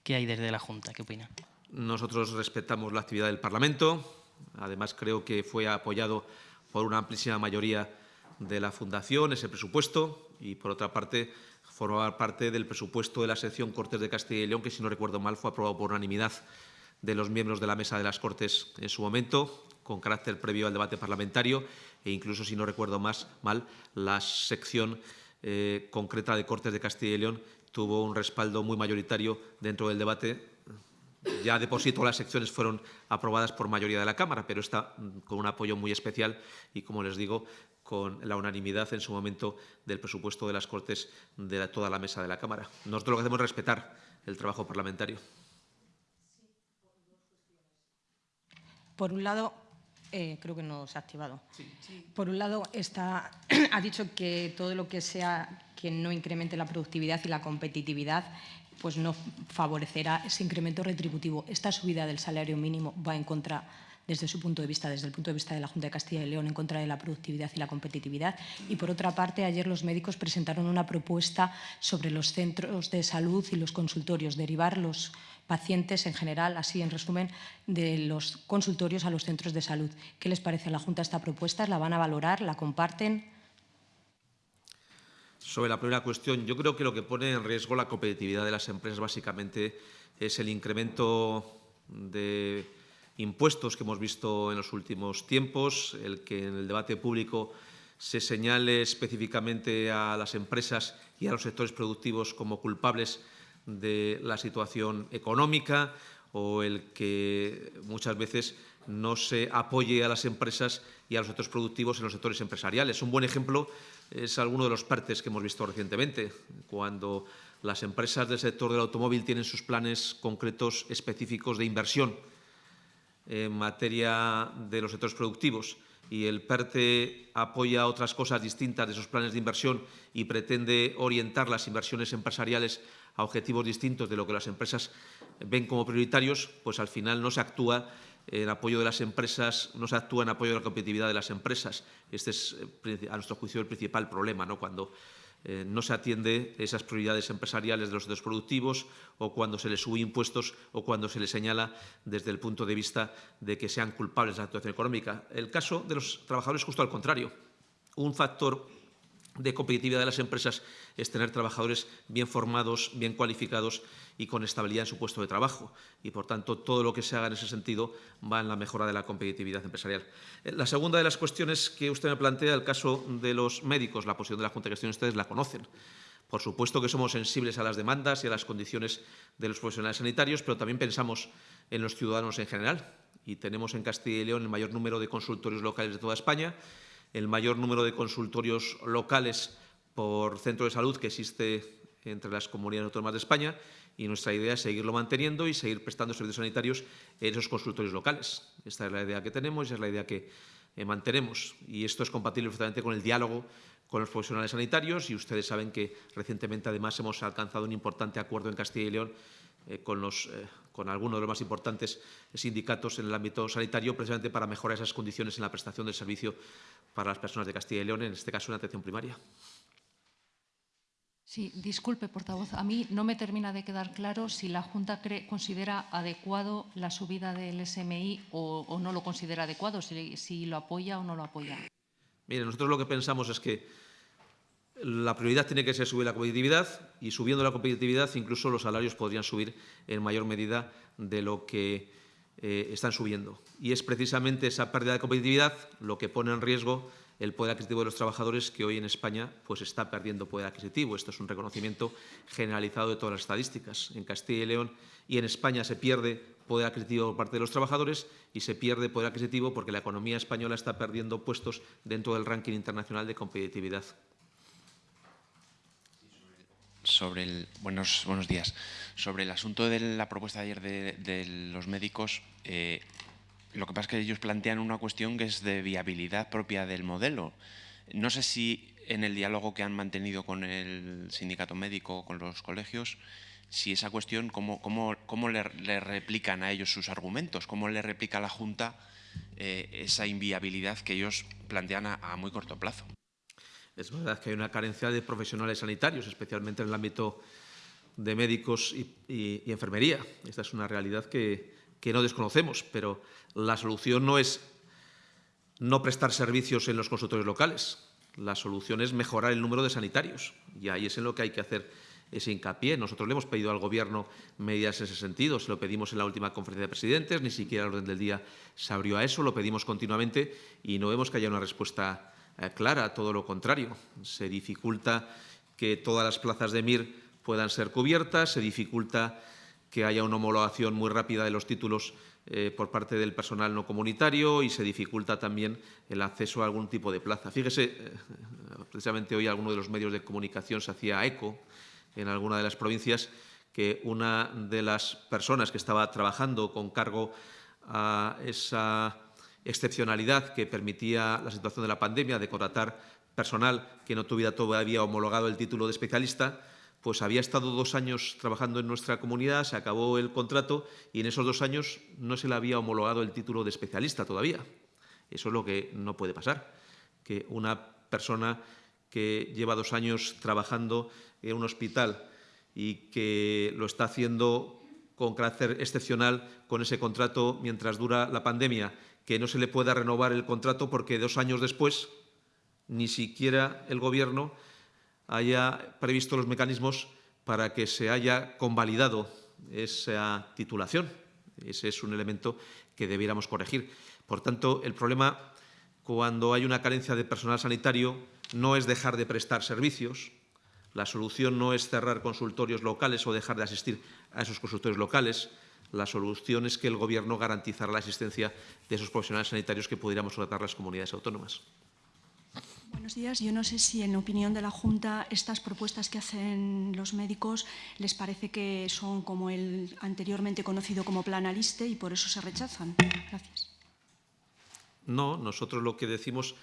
qué hay desde la Junta? ¿Qué opina? Nosotros respetamos la actividad del Parlamento. Además, creo que fue apoyado por una amplísima mayoría de la Fundación ese presupuesto y, por otra parte, formaba parte del presupuesto de la sección Cortes de Castilla y León, que, si no recuerdo mal, fue aprobado por unanimidad de los miembros de la Mesa de las Cortes en su momento, con carácter previo al debate parlamentario e incluso, si no recuerdo más mal, la sección eh, concreta de Cortes de Castilla y León tuvo un respaldo muy mayoritario dentro del debate. Ya de por sí todas las secciones fueron aprobadas por mayoría de la Cámara, pero esta mm, con un apoyo muy especial y, como les digo, con la unanimidad en su momento del presupuesto de las Cortes de toda la mesa de la Cámara. Nosotros lo que hacemos es respetar el trabajo parlamentario. Por un lado, eh, creo que no se ha activado. Por un lado, está, ha dicho que todo lo que sea que no incremente la productividad y la competitividad pues no favorecerá ese incremento retributivo. Esta subida del salario mínimo va en contra desde su punto de vista, desde el punto de vista de la Junta de Castilla y León, en contra de la productividad y la competitividad. Y, por otra parte, ayer los médicos presentaron una propuesta sobre los centros de salud y los consultorios, derivar los pacientes en general, así en resumen, de los consultorios a los centros de salud. ¿Qué les parece a la Junta esta propuesta? ¿La van a valorar? ¿La comparten? Sobre la primera cuestión, yo creo que lo que pone en riesgo la competitividad de las empresas básicamente es el incremento de impuestos que hemos visto en los últimos tiempos, el que en el debate público se señale específicamente a las empresas y a los sectores productivos como culpables de la situación económica o el que muchas veces no se apoye a las empresas y a los sectores productivos en los sectores empresariales. Un buen ejemplo es alguno de los partes que hemos visto recientemente, cuando las empresas del sector del automóvil tienen sus planes concretos específicos de inversión en materia de los sectores productivos y el PERTE apoya otras cosas distintas de esos planes de inversión y pretende orientar las inversiones empresariales a objetivos distintos de lo que las empresas ven como prioritarios, pues al final no se actúa en apoyo de las empresas, no se actúa en apoyo de la competitividad de las empresas. Este es, eh, a nuestro juicio, el principal problema, ¿no? cuando eh, no se atiende esas prioridades empresariales de los sectores productivos o cuando se les sube impuestos o cuando se les señala desde el punto de vista de que sean culpables de la situación económica. El caso de los trabajadores es justo al contrario. Un factor de competitividad de las empresas es tener trabajadores bien formados, bien cualificados y con estabilidad en su puesto de trabajo. Y, por tanto, todo lo que se haga en ese sentido va en la mejora de la competitividad empresarial. Eh, la segunda de las cuestiones que usted me plantea, el caso de los médicos, la posición de la Junta de Gestión, ustedes la conocen. Por supuesto que somos sensibles a las demandas y a las condiciones de los profesionales sanitarios, pero también pensamos en los ciudadanos en general. Y tenemos en Castilla y León el mayor número de consultorios locales de toda España el mayor número de consultorios locales por centro de salud que existe entre las comunidades autónomas de España y nuestra idea es seguirlo manteniendo y seguir prestando servicios sanitarios en esos consultorios locales. Esta es la idea que tenemos y es la idea que eh, mantenemos. Y esto es compatible perfectamente con el diálogo con los profesionales sanitarios y ustedes saben que recientemente además hemos alcanzado un importante acuerdo en Castilla y León eh, con, los, eh, con algunos de los más importantes sindicatos en el ámbito sanitario, precisamente para mejorar esas condiciones en la prestación del servicio para las personas de Castilla y León, en este caso en atención primaria. Sí, disculpe, portavoz. A mí no me termina de quedar claro si la Junta cree, considera adecuado la subida del SMI o, o no lo considera adecuado, si, si lo apoya o no lo apoya. Mire, nosotros lo que pensamos es que la prioridad tiene que ser subir la competitividad y subiendo la competitividad incluso los salarios podrían subir en mayor medida de lo que eh, están subiendo. Y es precisamente esa pérdida de competitividad lo que pone en riesgo el poder adquisitivo de los trabajadores que hoy en España pues, está perdiendo poder adquisitivo. Esto es un reconocimiento generalizado de todas las estadísticas. En Castilla y León y en España se pierde poder adquisitivo por parte de los trabajadores y se pierde poder adquisitivo porque la economía española está perdiendo puestos dentro del ranking internacional de competitividad sobre el, buenos, buenos días. Sobre el asunto de la propuesta de ayer de, los médicos, eh, lo que pasa es que ellos plantean una cuestión que es de viabilidad propia del modelo. No sé si en el diálogo que han mantenido con el sindicato médico, con los colegios, si esa cuestión, cómo, cómo, cómo le, replican a ellos sus argumentos, cómo le replica a la Junta eh, esa inviabilidad que ellos plantean a muy corto plazo. Es verdad que hay una carencia de profesionales sanitarios, especialmente en el ámbito de médicos y, enfermería. Esta es una realidad que, no desconocemos, pero la solución no es no prestar servicios en los consultorios locales. La solución es mejorar el número de sanitarios y ahí es en lo que hay que hacer ese hincapié. Nosotros le hemos pedido al Gobierno medidas en ese sentido. Se lo pedimos en la última conferencia de presidentes, ni siquiera el orden del día se abrió a eso, lo pedimos continuamente y no vemos que haya una respuesta clara, todo lo contrario. Se dificulta que todas las plazas de MIR puedan ser cubiertas, se dificulta que haya una homologación muy rápida de los títulos eh, por parte del personal no comunitario y se dificulta también el acceso a algún tipo de plaza. Fíjese, eh, precisamente hoy alguno de los medios de comunicación se hacía eco en alguna de las provincias que una de las personas que estaba trabajando con cargo a esa excepcionalidad que permitía la situación de la pandemia de contratar personal que no tuviera todavía homologado el título de especialista, pues había estado dos años trabajando en nuestra comunidad, se acabó el contrato y en esos dos años no se le había homologado el título de especialista todavía. Eso es lo que no puede pasar, que una persona que lleva dos años trabajando en un hospital y que lo está haciendo con carácter excepcional con ese contrato mientras dura la pandemia que no se le pueda renovar el contrato porque dos años después ni siquiera el Gobierno haya previsto los mecanismos para que se haya convalidado esa titulación. Ese es un elemento que debiéramos corregir. Por tanto, el problema cuando hay una carencia de personal sanitario no es dejar de prestar servicios, la solución no es cerrar consultorios locales o dejar de asistir a esos consultorios locales, la solución es que el Gobierno garantizara la existencia de esos profesionales sanitarios que pudiéramos tratar las comunidades autónomas. Buenos días. Yo no sé si, en opinión de la Junta, estas propuestas que hacen los médicos les parece que son como el anteriormente conocido como plan Aliste y por eso se rechazan. Gracias. No, nosotros lo que decimos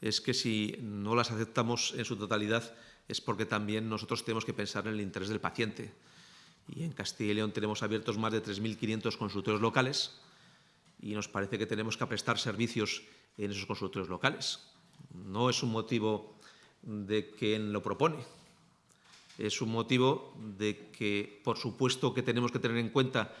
es que si no las aceptamos en su totalidad es porque también nosotros tenemos que pensar en el interés del paciente. Y en Castilla y León tenemos abiertos más de 3.500 consultorios locales y nos parece que tenemos que prestar servicios en esos consultorios locales. No es un motivo de quien lo propone, es un motivo de que, por supuesto, que tenemos que tener en cuenta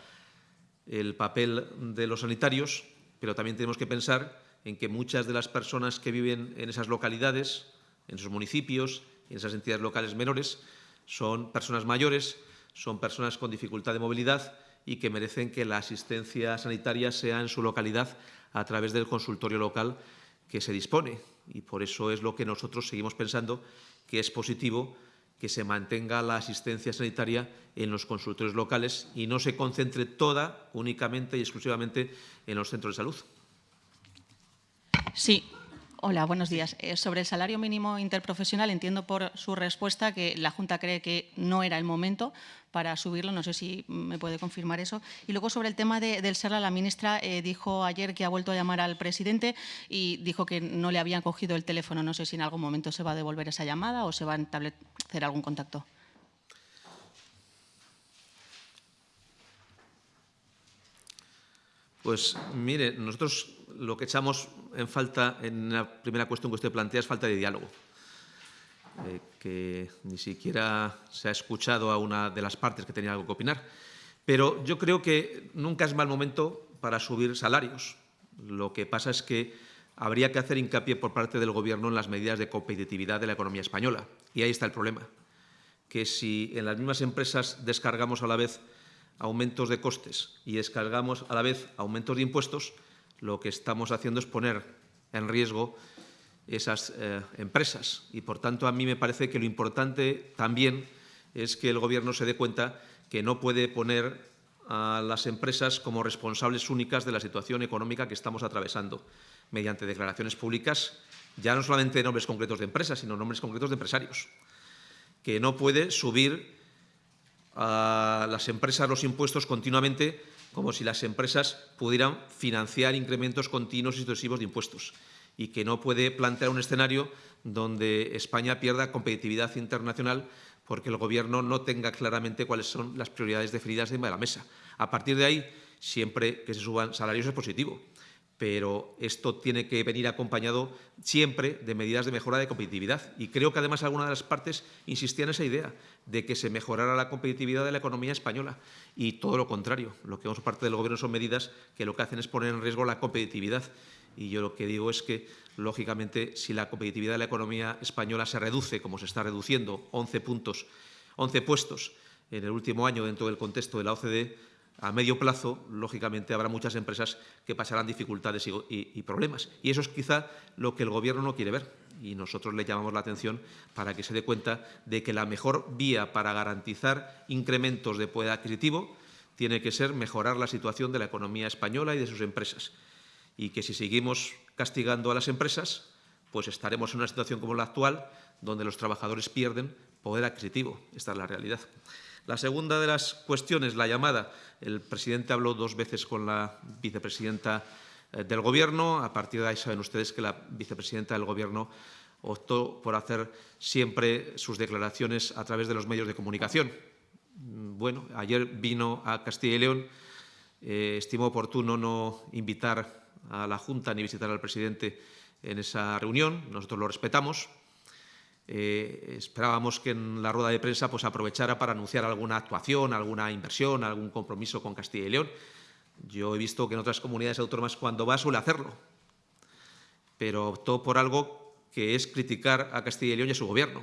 el papel de los sanitarios, pero también tenemos que pensar en que muchas de las personas que viven en esas localidades, en esos municipios, en esas entidades locales menores, son personas mayores, son personas con dificultad de movilidad y que merecen que la asistencia sanitaria sea en su localidad a través del consultorio local que se dispone. Y por eso es lo que nosotros seguimos pensando que es positivo que se mantenga la asistencia sanitaria en los consultorios locales y no se concentre toda únicamente y exclusivamente en los centros de salud. Sí, Hola, buenos días. Eh, sobre el salario mínimo interprofesional, entiendo por su respuesta que la Junta cree que no era el momento para subirlo. No sé si me puede confirmar eso. Y luego sobre el tema del SERLA, la ministra eh, dijo ayer que ha vuelto a llamar al presidente y dijo que no le habían cogido el teléfono. No sé si en algún momento se va a devolver esa llamada o se va a establecer algún contacto. Pues mire, nosotros lo que echamos en falta en la primera cuestión que usted plantea es falta de diálogo, eh, que ni siquiera se ha escuchado a una de las partes que tenía algo que opinar. Pero yo creo que nunca es mal momento para subir salarios. Lo que pasa es que habría que hacer hincapié por parte del Gobierno en las medidas de competitividad de la economía española. Y ahí está el problema, que si en las mismas empresas descargamos a la vez aumentos de costes y descargamos a la vez aumentos de impuestos, lo que estamos haciendo es poner en riesgo esas eh, empresas. Y, por tanto, a mí me parece que lo importante también es que el Gobierno se dé cuenta que no puede poner a las empresas como responsables únicas de la situación económica que estamos atravesando mediante declaraciones públicas, ya no solamente de nombres concretos de empresas, sino nombres concretos de empresarios, que no puede subir a las empresas los impuestos continuamente como si las empresas pudieran financiar incrementos continuos y sucesivos de impuestos y que no puede plantear un escenario donde España pierda competitividad internacional porque el Gobierno no tenga claramente cuáles son las prioridades definidas encima de la mesa. A partir de ahí, siempre que se suban salarios es positivo, pero esto tiene que venir acompañado siempre de medidas de mejora de competitividad. Y creo que además algunas de las partes insistían en esa idea de que se mejorara la competitividad de la economía española. Y todo lo contrario, lo que vemos parte del Gobierno son medidas que lo que hacen es poner en riesgo la competitividad. Y yo lo que digo es que, lógicamente, si la competitividad de la economía española se reduce, como se está reduciendo, 11 puntos, 11 puestos en el último año dentro del contexto de la OCDE, a medio plazo, lógicamente, habrá muchas empresas que pasarán dificultades y, problemas. Y eso es quizá lo que el Gobierno no quiere ver. Y nosotros le llamamos la atención para que se dé cuenta de que la mejor vía para garantizar incrementos de poder adquisitivo tiene que ser mejorar la situación de la economía española y de sus empresas. Y que si seguimos castigando a las empresas, pues estaremos en una situación como la actual, donde los trabajadores pierden poder adquisitivo. Esta es la realidad. La segunda de las cuestiones, la llamada, el presidente habló dos veces con la vicepresidenta eh, del Gobierno. A partir de ahí saben ustedes que la vicepresidenta del Gobierno optó por hacer siempre sus declaraciones a través de los medios de comunicación. Mm, bueno, ayer vino a Castilla y León, eh, estimó oportuno no invitar a la Junta ni visitar al presidente en esa reunión, nosotros lo respetamos, eh, esperábamos que en la rueda de prensa pues, aprovechara para anunciar alguna actuación, alguna inversión, algún compromiso con Castilla y León. Yo he visto que en otras comunidades autónomas cuando va suele hacerlo, pero optó por algo que es criticar a Castilla y León y a su gobierno,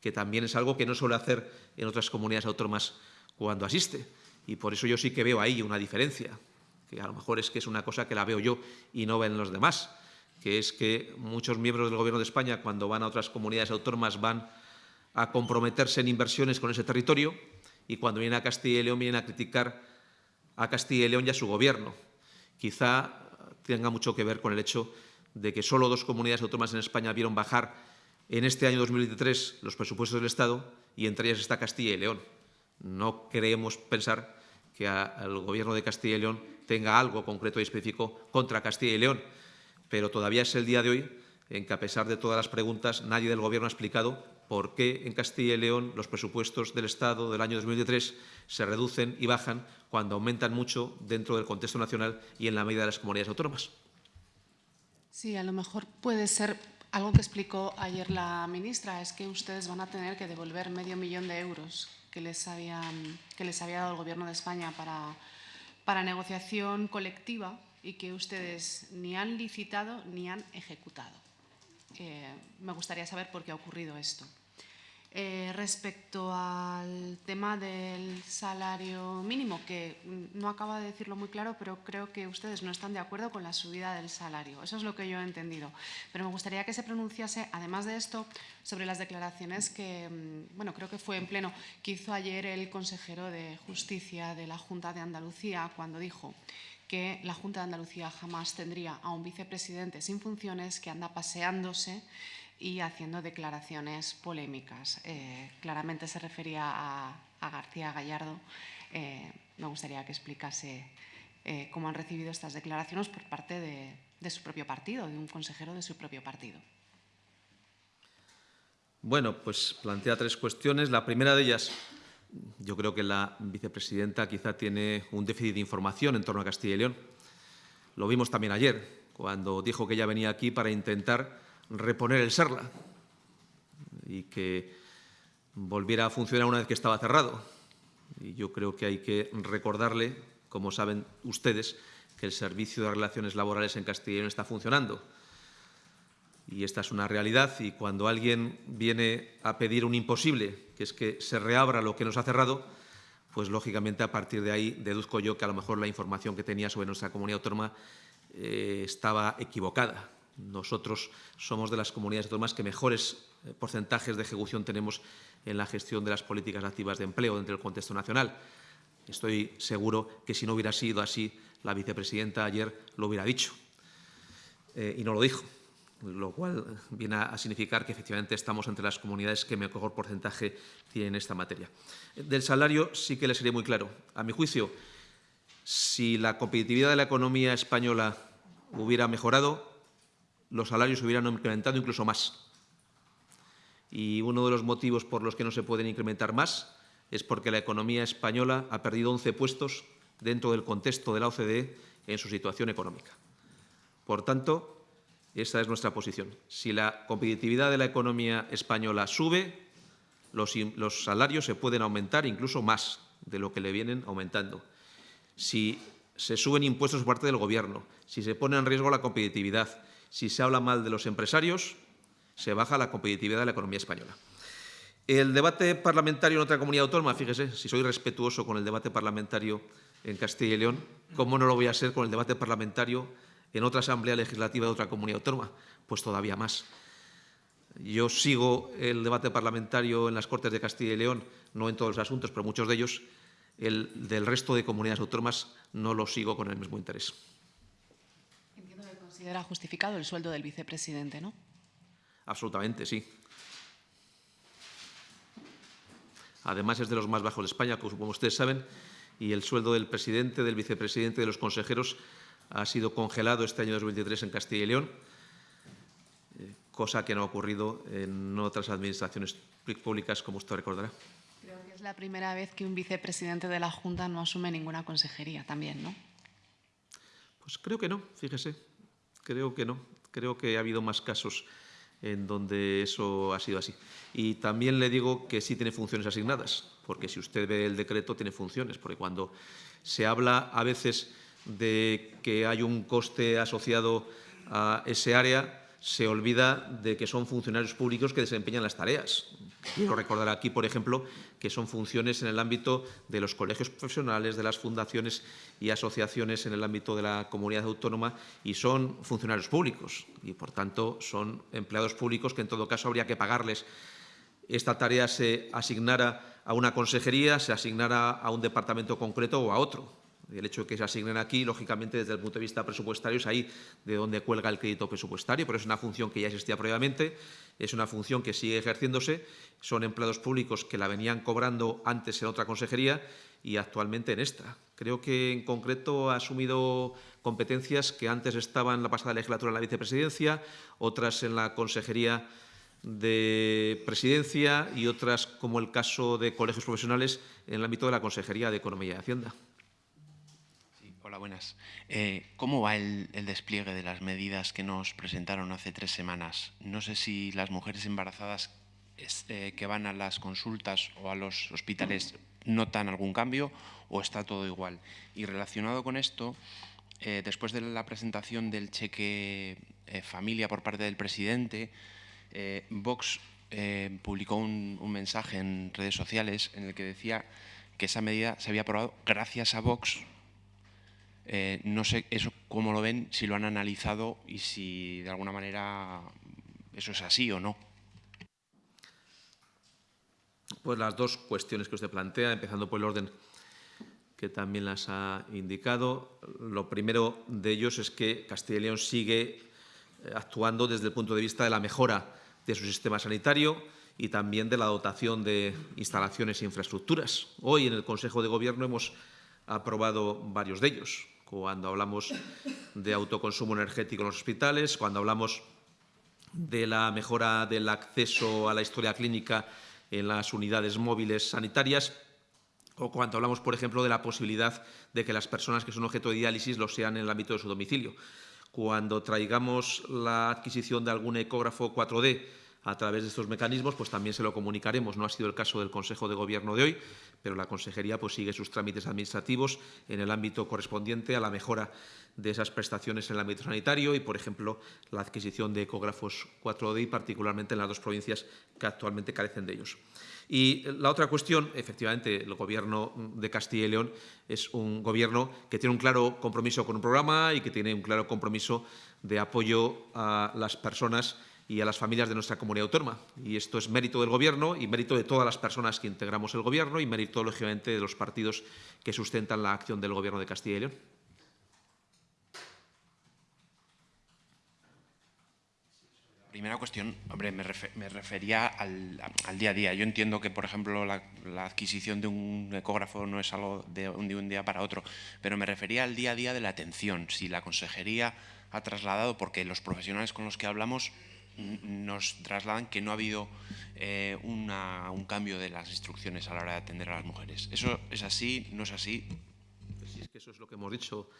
que también es algo que no suele hacer en otras comunidades autónomas cuando asiste. Y por eso yo sí que veo ahí una diferencia, que a lo mejor es que es una cosa que la veo yo y no ven los demás, que es que muchos miembros del Gobierno de España, cuando van a otras comunidades autónomas, van a comprometerse en inversiones con ese territorio y cuando vienen a Castilla y León vienen a criticar a Castilla y León y a su Gobierno. Quizá tenga mucho que ver con el hecho de que solo dos comunidades autónomas en España vieron bajar en este año 2023 los presupuestos del Estado y entre ellas está Castilla y León. No queremos pensar que el Gobierno de Castilla y León tenga algo concreto y específico contra Castilla y León, pero todavía es el día de hoy en que, a pesar de todas las preguntas, nadie del Gobierno ha explicado por qué en Castilla y León los presupuestos del Estado del año 2023 se reducen y bajan cuando aumentan mucho dentro del contexto nacional y en la medida de las comunidades autónomas. Sí, a lo mejor puede ser algo que explicó ayer la ministra, es que ustedes van a tener que devolver medio millón de euros que les, habían, que les había dado el Gobierno de España para, para negociación colectiva y que ustedes ni han licitado ni han ejecutado. Eh, me gustaría saber por qué ha ocurrido esto. Eh, respecto al tema del salario mínimo, que no acaba de decirlo muy claro, pero creo que ustedes no están de acuerdo con la subida del salario. Eso es lo que yo he entendido. Pero me gustaría que se pronunciase, además de esto, sobre las declaraciones que, mm, bueno, creo que fue en pleno, que hizo ayer el consejero de Justicia de la Junta de Andalucía, cuando dijo que la Junta de Andalucía jamás tendría a un vicepresidente sin funciones que anda paseándose y haciendo declaraciones polémicas. Eh, claramente se refería a, García Gallardo. Eh, me gustaría que explicase eh, cómo han recibido estas declaraciones por parte de, su propio partido, de un consejero de su propio partido. Bueno, pues plantea tres cuestiones. La primera de ellas, yo creo que la vicepresidenta quizá tiene un déficit de información en torno a Castilla y León. Lo vimos también ayer, cuando dijo que ella venía aquí para intentar reponer el SERLA y que volviera a funcionar una vez que estaba cerrado. Y yo creo que hay que recordarle, como saben ustedes, que el Servicio de Relaciones Laborales en Castilla y León está funcionando. Y esta es una realidad y cuando alguien viene a pedir un imposible, que es que se reabra lo que nos ha cerrado, pues lógicamente a partir de ahí deduzco yo que a lo mejor la información que tenía sobre nuestra comunidad autónoma eh, estaba equivocada. Nosotros somos de las comunidades autónomas que mejores eh, porcentajes de ejecución tenemos en la gestión de las políticas activas de empleo dentro del contexto nacional. Estoy seguro que si no hubiera sido así, la vicepresidenta ayer lo hubiera dicho. Eh, y no lo dijo, lo cual viene a significar que efectivamente estamos entre las comunidades que mejor porcentaje tienen esta materia. Del salario sí que le sería muy claro. A mi juicio, si la competitividad de la economía española hubiera mejorado, los salarios hubieran incrementado incluso más. Y uno de los motivos por los que no se pueden incrementar más es porque la economía española ha perdido 11 puestos dentro del contexto de la OCDE en su situación económica. Por tanto, esa es nuestra posición. Si la competitividad de la economía española sube, los, los salarios se pueden aumentar incluso más de lo que le vienen aumentando. Si se suben impuestos por parte del Gobierno, si se pone en riesgo la competitividad, si se habla mal de los empresarios, se baja la competitividad de la economía española. El debate parlamentario en otra comunidad autónoma, fíjese, si soy respetuoso con el debate parlamentario en Castilla y León, ¿cómo no lo voy a ser con el debate parlamentario en otra asamblea legislativa de otra comunidad autónoma? Pues todavía más. Yo sigo el debate parlamentario en las Cortes de Castilla y León, no en todos los asuntos, pero muchos de ellos, el del resto de comunidades autónomas no lo sigo con el mismo interés considera justificado el sueldo del vicepresidente, ¿no? Absolutamente, sí. Además es de los más bajos de España, como ustedes saben, y el sueldo del presidente, del vicepresidente, de los consejeros ha sido congelado este año 2023 en Castilla y León, eh, cosa que no ha ocurrido en otras administraciones públicas, como usted recordará. Creo que es la primera vez que un vicepresidente de la Junta no asume ninguna consejería también, ¿no? Pues creo que no, fíjese. Creo que no. Creo que ha habido más casos en donde eso ha sido así. Y también le digo que sí tiene funciones asignadas, porque si usted ve el decreto tiene funciones, porque cuando se habla a veces de que hay un coste asociado a ese área, se olvida de que son funcionarios públicos que desempeñan las tareas. Quiero recordar aquí, por ejemplo, que son funciones en el ámbito de los colegios profesionales, de las fundaciones y asociaciones en el ámbito de la comunidad autónoma y son funcionarios públicos y, por tanto, son empleados públicos que, en todo caso, habría que pagarles. Esta tarea se asignara a una consejería, se asignara a un departamento concreto o a otro. El hecho de que se asignen aquí, lógicamente, desde el punto de vista presupuestario, es ahí de donde cuelga el crédito presupuestario, pero es una función que ya existía previamente, es una función que sigue ejerciéndose, son empleados públicos que la venían cobrando antes en otra consejería y actualmente en esta. Creo que, en concreto, ha asumido competencias que antes estaban en la pasada legislatura en la vicepresidencia, otras en la consejería de presidencia y otras, como el caso de colegios profesionales, en el ámbito de la Consejería de Economía y Hacienda. Hola, buenas. Eh, ¿Cómo va el, despliegue de las medidas que nos presentaron hace tres semanas? No sé si las mujeres embarazadas eh, que van a las consultas o a los hospitales notan algún cambio o está todo igual. Y relacionado con esto, eh, después de la presentación del cheque familia por parte del presidente, Vox publicó un, un mensaje en redes sociales en el que decía que esa medida se había aprobado gracias a Vox eh, no sé eso cómo lo ven, si lo han analizado y si de alguna manera eso es así o no. Pues las dos cuestiones que usted plantea, empezando por el orden que también las ha indicado. Lo primero de ellos es que Castilla y León sigue eh, actuando desde el punto de vista de la mejora de su sistema sanitario y también de la dotación de instalaciones e infraestructuras. Hoy en el Consejo de Gobierno hemos aprobado varios de ellos cuando hablamos de autoconsumo energético en los hospitales, cuando hablamos de la mejora del acceso a la historia clínica en las unidades móviles sanitarias o cuando hablamos, por ejemplo, de la posibilidad de que las personas que son objeto de diálisis lo sean en el ámbito de su domicilio. Cuando traigamos la adquisición de algún ecógrafo 4D a través de estos mecanismos, pues también se lo comunicaremos. No ha sido el caso del Consejo de Gobierno de hoy, pero la Consejería pues, sigue sus trámites administrativos en el ámbito correspondiente a la mejora de esas prestaciones en el ámbito sanitario y, por ejemplo, la adquisición de ecógrafos 4D, particularmente en las dos provincias que actualmente carecen de ellos. Y la otra cuestión, efectivamente, el Gobierno de Castilla y León es un Gobierno que tiene un claro compromiso con un programa y que tiene un claro compromiso de apoyo a las personas y a las familias de nuestra comunidad autónoma. Y esto es mérito del Gobierno y mérito de todas las personas que integramos el Gobierno y mérito, lógicamente, de los partidos que sustentan la acción del Gobierno de Castilla y León. Primera cuestión, hombre, me, refería al, día a día. Yo entiendo que, por ejemplo, la, adquisición de un ecógrafo no es algo de un, de un día para otro, pero me refería al día a día de la atención. Si la consejería ha trasladado, porque los profesionales con los que hablamos nos trasladan que no ha habido eh, un cambio de las instrucciones a la hora de atender a las mujeres. ¿Eso es así? ¿No es así? Pues es que eso es lo que hemos dicho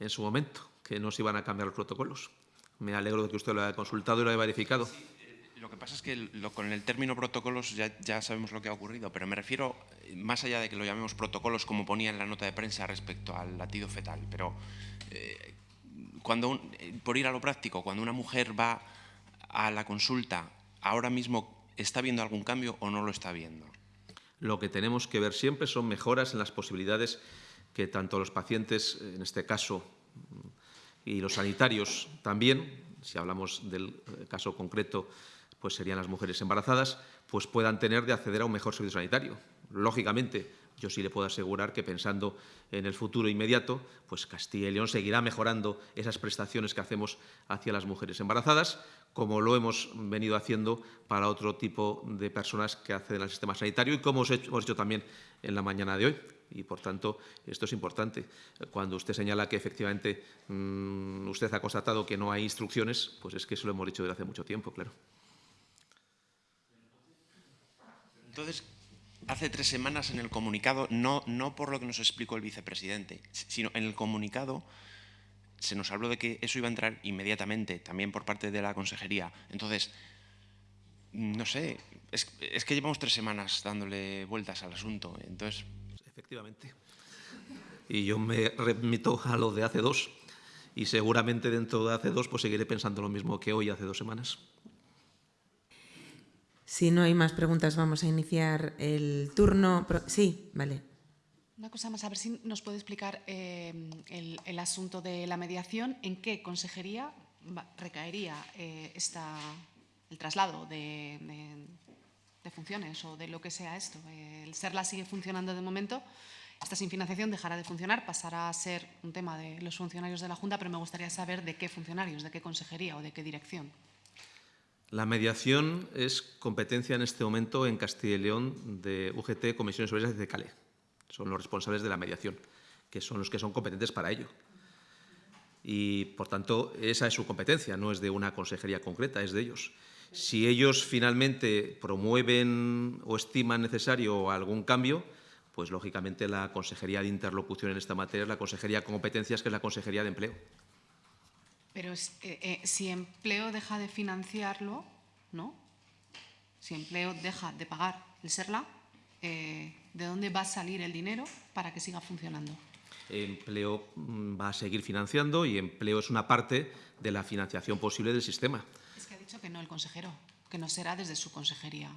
en su momento, que no se iban a cambiar los protocolos. Me alegro de que usted lo haya consultado y lo haya verificado. Eh, lo que pasa es que con el término protocolos ya, sabemos lo que ha ocurrido, pero me refiero, más allá de que lo llamemos protocolos, como ponía en la nota de prensa respecto al latido fetal, pero eh, cuando por ir a lo práctico, cuando una mujer va a la consulta ahora mismo está viendo algún cambio o no lo está viendo? Lo que tenemos que ver siempre son mejoras en las posibilidades que tanto los pacientes, en este caso, y los sanitarios también, si hablamos del caso concreto, pues serían las mujeres embarazadas, pues puedan tener de acceder a un mejor servicio sanitario. Lógicamente, yo sí le puedo asegurar que pensando en el futuro inmediato, pues Castilla y León seguirá mejorando esas prestaciones que hacemos hacia las mujeres embarazadas, como lo hemos venido haciendo para otro tipo de personas que acceden al sistema sanitario y como hemos hecho también en la mañana de hoy. Y, por tanto, esto es importante. Cuando usted señala que efectivamente mm, usted ha constatado que no hay instrucciones, pues es que eso lo hemos dicho desde hace mucho tiempo, claro. Entonces, hace tres semanas en el comunicado, no, no por lo que nos explicó el vicepresidente, sino en el comunicado se nos habló de que eso iba a entrar inmediatamente, también por parte de la consejería. Entonces, no sé, es, que llevamos tres semanas dándole vueltas al asunto. Efectivamente. Y yo me remito a lo de hace dos. y seguramente dentro de hace dos pues seguiré pensando lo mismo que hoy hace dos semanas. Si no hay más preguntas, vamos a iniciar el turno. Sí, vale. Una cosa más, a ver si nos puede explicar eh, el, asunto de la mediación. ¿En qué consejería recaería eh, esta, el traslado de, de, funciones o de lo que sea esto? El SERLA sigue funcionando de momento. Esta sin financiación dejará de funcionar, pasará a ser un tema de los funcionarios de la Junta, pero me gustaría saber de qué funcionarios, de qué consejería o de qué dirección. La mediación es competencia en este momento en Castilla y León de UGT, Comisiones Obreras de CALE. Son los responsables de la mediación, que son los que son competentes para ello. Y, por tanto, esa es su competencia, no es de una consejería concreta, es de ellos. Si ellos finalmente promueven o estiman necesario algún cambio, pues lógicamente la Consejería de Interlocución en esta materia es la Consejería con competencias, que es la Consejería de Empleo. Pero eh, eh, si empleo deja de financiarlo, ¿no? Si empleo deja de pagar el SERLA, eh, ¿de dónde va a salir el dinero para que siga funcionando? Empleo mm, va a seguir financiando y empleo es una parte de la financiación posible del sistema. Es que ha dicho que no el consejero, que no será desde su consejería.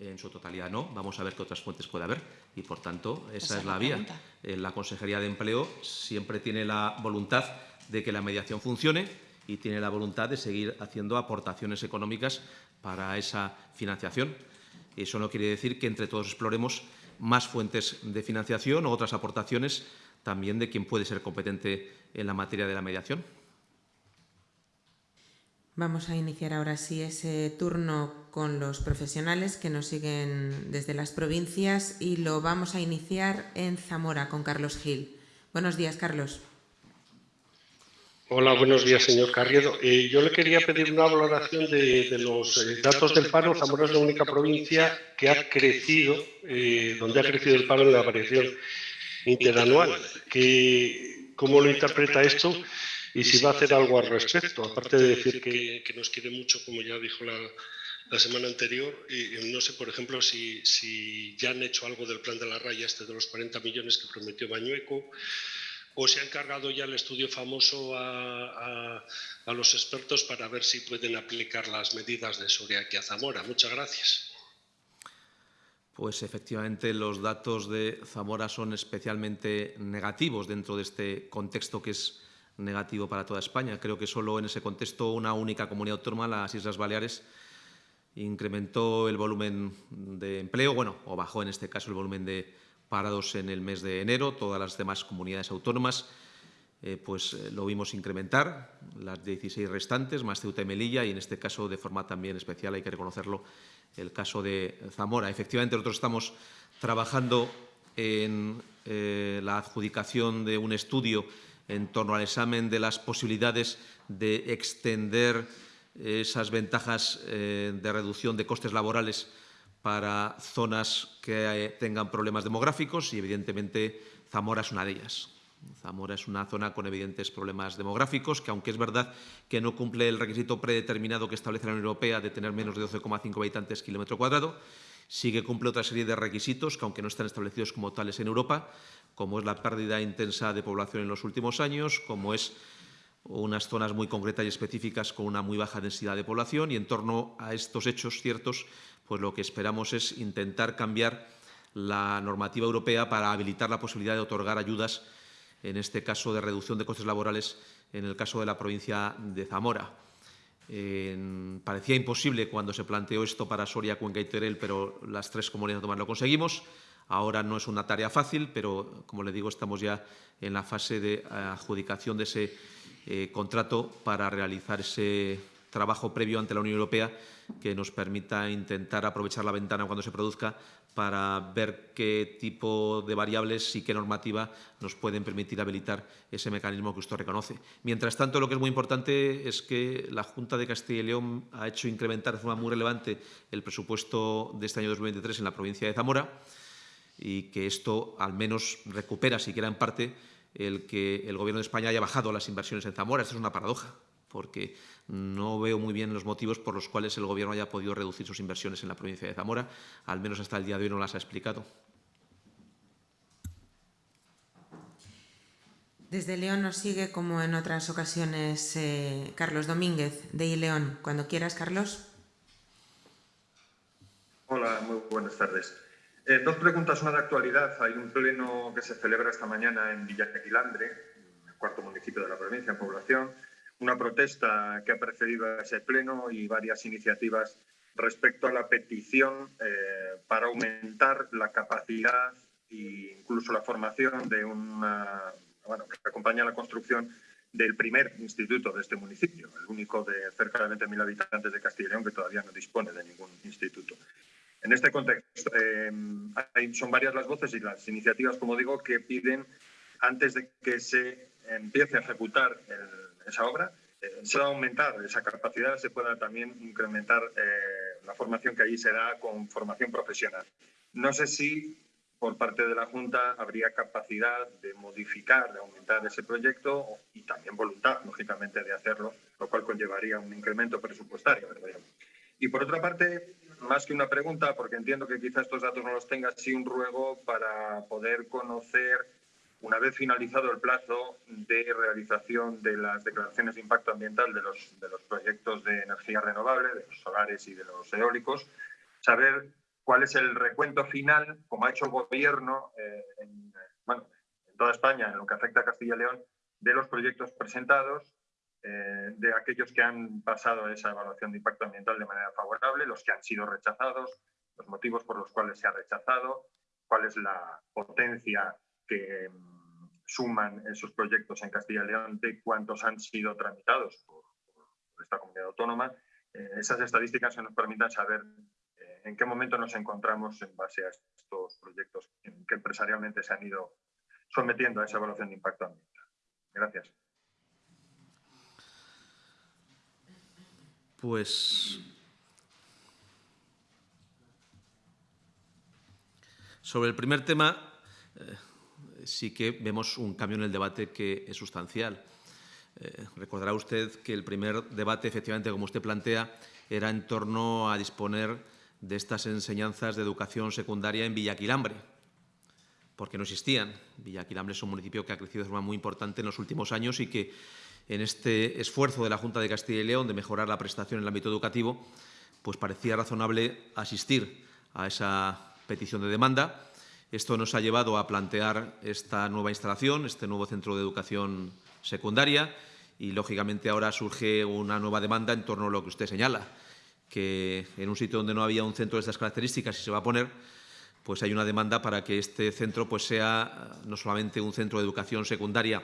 En su totalidad no. Vamos a ver qué otras fuentes puede haber y, por tanto, esa es la vía. La Consejería de Empleo siempre tiene la voluntad de que la mediación funcione y tiene la voluntad de seguir haciendo aportaciones económicas para esa financiación. Eso no quiere decir que entre todos exploremos más fuentes de financiación o otras aportaciones también de quien puede ser competente en la materia de la mediación. Vamos a iniciar ahora sí ese turno con los profesionales que nos siguen desde las provincias y lo vamos a iniciar en Zamora con Carlos Gil. Buenos días, Carlos. Hola, buenos días, señor Carriedo. Eh, yo le quería pedir una valoración de, los eh, datos del paro. Zamora es la única provincia que ha crecido, eh, donde ha crecido el paro en la variación interanual. Que, ¿Cómo lo interpreta esto? Y si va a hacer algo al respecto, aparte de decir que, nos quiere mucho, como ya dijo la, semana anterior, no sé, por ejemplo, si, si ya han hecho algo del plan de la raya, este de los 40 millones que prometió Bañueco, o se ha encargado ya el estudio famoso a, los expertos para ver si pueden aplicar las medidas de Soria aquí a Zamora. Muchas gracias. Pues efectivamente los datos de Zamora son especialmente negativos dentro de este contexto que es negativo para toda España. Creo que solo en ese contexto una única comunidad autónoma, las Islas Baleares, incrementó el volumen de empleo, bueno, o bajó en este caso el volumen de parados en el mes de enero, todas las demás comunidades autónomas eh, pues eh, lo vimos incrementar, las 16 restantes, más Ceuta y Melilla, y en este caso de forma también especial, hay que reconocerlo, el caso de Zamora. Efectivamente, nosotros estamos trabajando en eh, la adjudicación de un estudio en torno al examen de las posibilidades de extender esas ventajas de reducción de costes laborales para zonas que eh, tengan problemas demográficos y, evidentemente, Zamora es una de ellas. Zamora es una zona con evidentes problemas demográficos, que aunque es verdad que no cumple el requisito predeterminado que establece la Unión Europea de tener menos de 12,5 habitantes kilómetro cuadrado, sí que cumple otra serie de requisitos que, aunque no están establecidos como tales en Europa, como es la pérdida intensa de población en los últimos años, como es unas zonas muy concretas y específicas con una muy baja densidad de población y en torno a estos hechos ciertos pues lo que esperamos es intentar cambiar la normativa europea para habilitar la posibilidad de otorgar ayudas, en este caso de reducción de costes laborales, en el caso de la provincia de Zamora. parecía imposible cuando se planteó esto para Soria, Cuenca y Teruel, pero las tres comunidades lo conseguimos. Ahora no es una tarea fácil, pero, como le digo, estamos ya en la fase de adjudicación de ese eh, contrato para realizar ese trabajo previo ante la Unión Europea que nos permita intentar aprovechar la ventana cuando se produzca para ver qué tipo de variables y qué normativa nos pueden permitir habilitar ese mecanismo que usted reconoce. Mientras tanto, lo que es muy importante es que la Junta de Castilla y León ha hecho incrementar de forma muy relevante el presupuesto de este año 2023 en la provincia de Zamora y que esto al menos recupera, siquiera en parte, el que el Gobierno de España haya bajado las inversiones en Zamora. Esto es una paradoja porque no veo muy bien los motivos por los cuales el Gobierno haya podido reducir sus inversiones en la provincia de Zamora. Al menos hasta el día de hoy no las ha explicado. Desde León nos sigue, como en otras ocasiones, eh, Carlos Domínguez, de León. Cuando quieras, Carlos. Hola, muy buenas tardes. Eh, dos preguntas, una de actualidad. Hay un pleno que se celebra esta mañana en Villaquilambre, el cuarto municipio de la provincia, en población. Una protesta que ha precedido a ese pleno y varias iniciativas respecto a la petición eh, para aumentar la capacidad e incluso la formación de una, bueno, que acompaña la construcción del primer instituto de este municipio, el único de cerca de 20.000 habitantes de Castilla y León que todavía no dispone de ningún instituto. En este contexto, eh, son varias las voces y las iniciativas, como digo, que piden, antes de que se empiece a ejecutar esa obra, eh, se va a aumentar esa capacidad, se pueda también incrementar eh, la formación que allí se da con formación profesional. No sé si por parte de la Junta habría capacidad de modificar, de aumentar ese proyecto y también voluntad, lógicamente, de hacerlo, lo cual conllevaría un incremento presupuestario. Y por otra parte, más que una pregunta, porque entiendo que quizá estos datos no los tenga, sí un ruego para poder conocer, una vez finalizado el plazo de realización de las declaraciones de impacto ambiental de los, de los proyectos de energía renovable, de los solares y de los eólicos, saber cuál es el recuento final, como ha hecho el Gobierno eh, en, toda España, en lo que afecta a Castilla y León, de los proyectos presentados, eh, de aquellos que han pasado esa evaluación de impacto ambiental de manera favorable, los que han sido rechazados, los motivos por los cuales se ha rechazado, cuál es la potencia que suman esos proyectos en Castilla y León, de cuántos han sido tramitados por, esta comunidad autónoma. Eh, esas estadísticas que nos permitan saber en qué momento nos encontramos en base a estos proyectos que empresarialmente se han ido sometiendo a esa evaluación de impacto ambiental. Gracias. Pues sobre el primer tema eh, sí que vemos un cambio en el debate que es sustancial. Eh, recordará usted que el primer debate, efectivamente, como usted plantea, era en torno a disponer de estas enseñanzas de educación secundaria en Villaquilambre, porque no existían. Villaquilambre es un municipio que ha crecido de forma muy importante en los últimos años y que en este esfuerzo de la Junta de Castilla y León de mejorar la prestación en el ámbito educativo, pues parecía razonable asistir a esa petición de demanda. Esto nos ha llevado a plantear esta nueva instalación, este nuevo centro de educación secundaria y, lógicamente, ahora surge una nueva demanda en torno a lo que usted señala que en un sitio donde no había un centro de estas características y se va a poner, pues hay una demanda para que este centro pues sea no solamente un centro de educación secundaria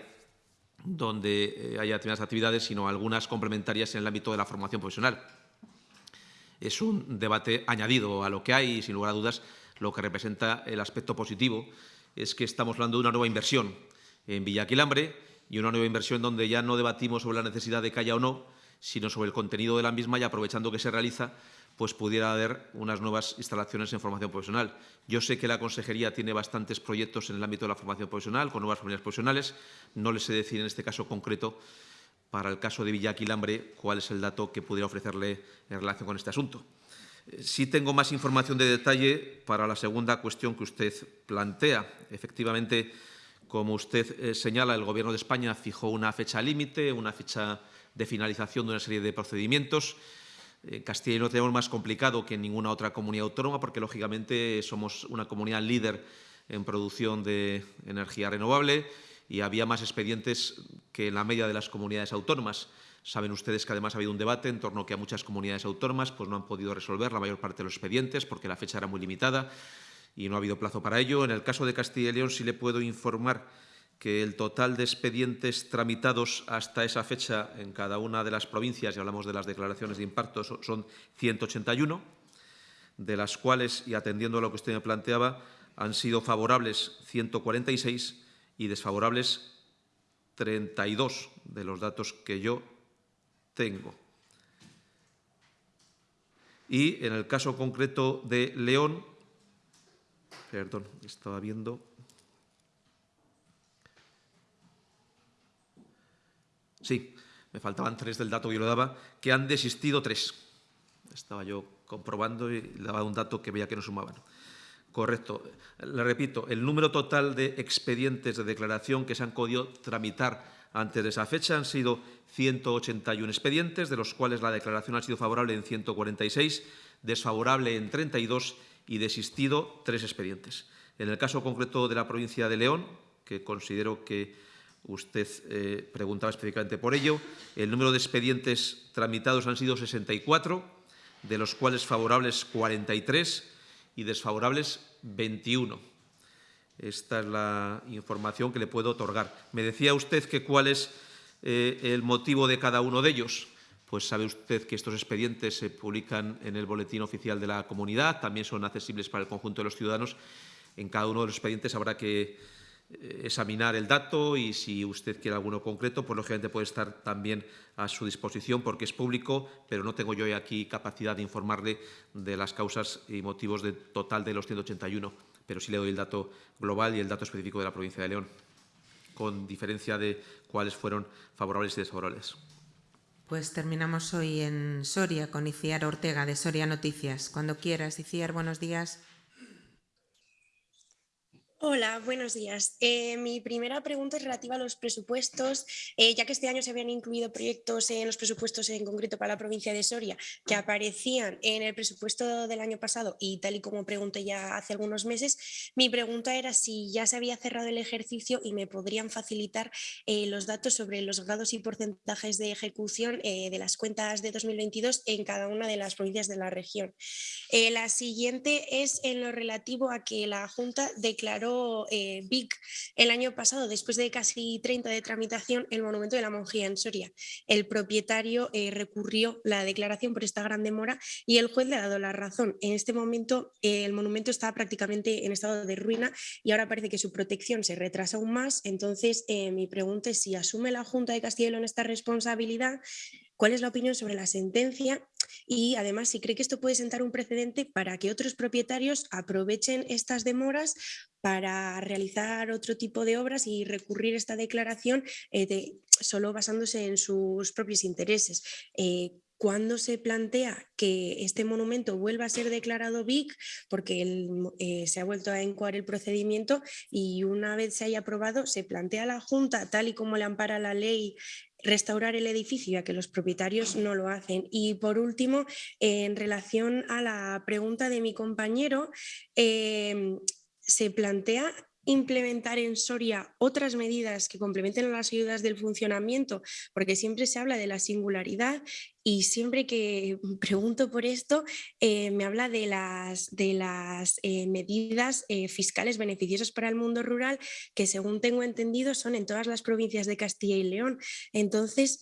donde eh, haya determinadas actividades, sino algunas complementarias en el ámbito de la formación profesional. Es un debate añadido a lo que hay y, sin lugar a dudas, lo que representa el aspecto positivo es que estamos hablando de una nueva inversión en Villaquilambre y una nueva inversión donde ya no debatimos sobre la necesidad de que haya o no, sino sobre el contenido de la misma y aprovechando que se realiza, pues pudiera haber unas nuevas instalaciones en formación profesional. Yo sé que la Consejería tiene bastantes proyectos en el ámbito de la formación profesional, con nuevas familias profesionales. No les sé decir en este caso concreto, para el caso de Villaquilambre, cuál es el dato que pudiera ofrecerle en relación con este asunto. Sí tengo más información de detalle para la segunda cuestión que usted plantea. Efectivamente, como usted eh, señala, el Gobierno de España fijó una fecha límite, una fecha de finalización de una serie de procedimientos. En Castilla y León tenemos más complicado que en ninguna otra comunidad autónoma porque, lógicamente, somos una comunidad líder en producción de energía renovable y había más expedientes que en la media de las comunidades autónomas. Saben ustedes que además ha habido un debate en torno a que a muchas comunidades autónomas pues, no han podido resolver la mayor parte de los expedientes porque la fecha era muy limitada y no ha habido plazo para ello. En el caso de Castilla y León sí le puedo informar que el total de expedientes tramitados hasta esa fecha en cada una de las provincias, y hablamos de las declaraciones de impacto, son 181, de las cuales, y atendiendo a lo que usted me planteaba, han sido favorables 146 y desfavorables 32 de los datos que yo tengo. Y en el caso concreto de León, perdón, estaba viendo Sí, me faltaban tres del dato que yo le daba, que han desistido tres. Estaba yo comprobando y daba un dato que veía que no sumaban. Correcto. Le repito, el número total de expedientes de declaración que se han podido tramitar antes de esa fecha han sido 181 expedientes, de los cuales la declaración ha sido favorable en 146, desfavorable en 32 y desistido tres expedientes. En el caso concreto de la provincia de León, que considero que usted eh, preguntaba específicamente por ello, el número de expedientes tramitados han sido 64, de los cuales favorables 43 y desfavorables 21. Esta es la información que le puedo otorgar. Me decía usted que cuál es eh, el motivo de cada uno de ellos. Pues sabe usted que estos expedientes se publican en el Boletín Oficial de la Comunidad, también son accesibles para el conjunto de los ciudadanos. En cada uno de los expedientes habrá que eh, examinar el dato y si usted quiere alguno concreto, pues lógicamente puede estar también a su disposición porque es público, pero no tengo yo aquí capacidad de informarle de las causas y motivos de total de los 181, pero sí le doy el dato global y el dato específico de la provincia de León, con diferencia de cuáles fueron favorables y desfavorables. Pues terminamos hoy en Soria con Iciar Ortega de Soria Noticias. Cuando quieras, Iciar, buenos días. Hola, buenos días. Eh, mi primera pregunta es relativa a los presupuestos, eh, ya que este año se habían incluido proyectos en los presupuestos en concreto para la provincia de Soria que aparecían en el presupuesto del año pasado y tal y como pregunté ya hace algunos meses, mi pregunta era si ya se había cerrado el ejercicio y me podrían facilitar eh, los datos sobre los grados y porcentajes de ejecución de las cuentas de 2022 en cada una de las provincias de la región. la siguiente es en lo relativo a que la Junta declaró eh, el año pasado, después de casi 30 de tramitación, el monumento de la Monjía en Soria. El propietario eh, recurrió la declaración por esta gran demora y el juez le ha dado la razón. En este momento eh, el monumento está prácticamente en estado de ruina y ahora parece que su protección se retrasa aún más. Entonces, mi pregunta es si asume la Junta de Castilla y León esta responsabilidad cuál es la opinión sobre la sentencia y además si cree que esto puede sentar un precedente para que otros propietarios aprovechen estas demoras para realizar otro tipo de obras y recurrir a esta declaración eh, solo basándose en sus propios intereses. Eh, ¿Cuándo se plantea que este monumento vuelva a ser declarado BIC? Porque eh, se ha vuelto a encuadrar el procedimiento y una vez se haya aprobado, se plantea la Junta, tal y como le ampara la ley restaurar el edificio, ya que los propietarios no lo hacen. Y por último, en relación a la pregunta de mi compañero, em, se plantea implementar en Soria otras medidas que complementen las ayudas del funcionamiento, porque siempre se habla de la singularidad y siempre que pregunto por esto eh, me habla de las, de las eh, medidas eh, fiscales beneficiosas para el mundo rural que según tengo entendido son en todas las provincias de Castilla y León. Entonces,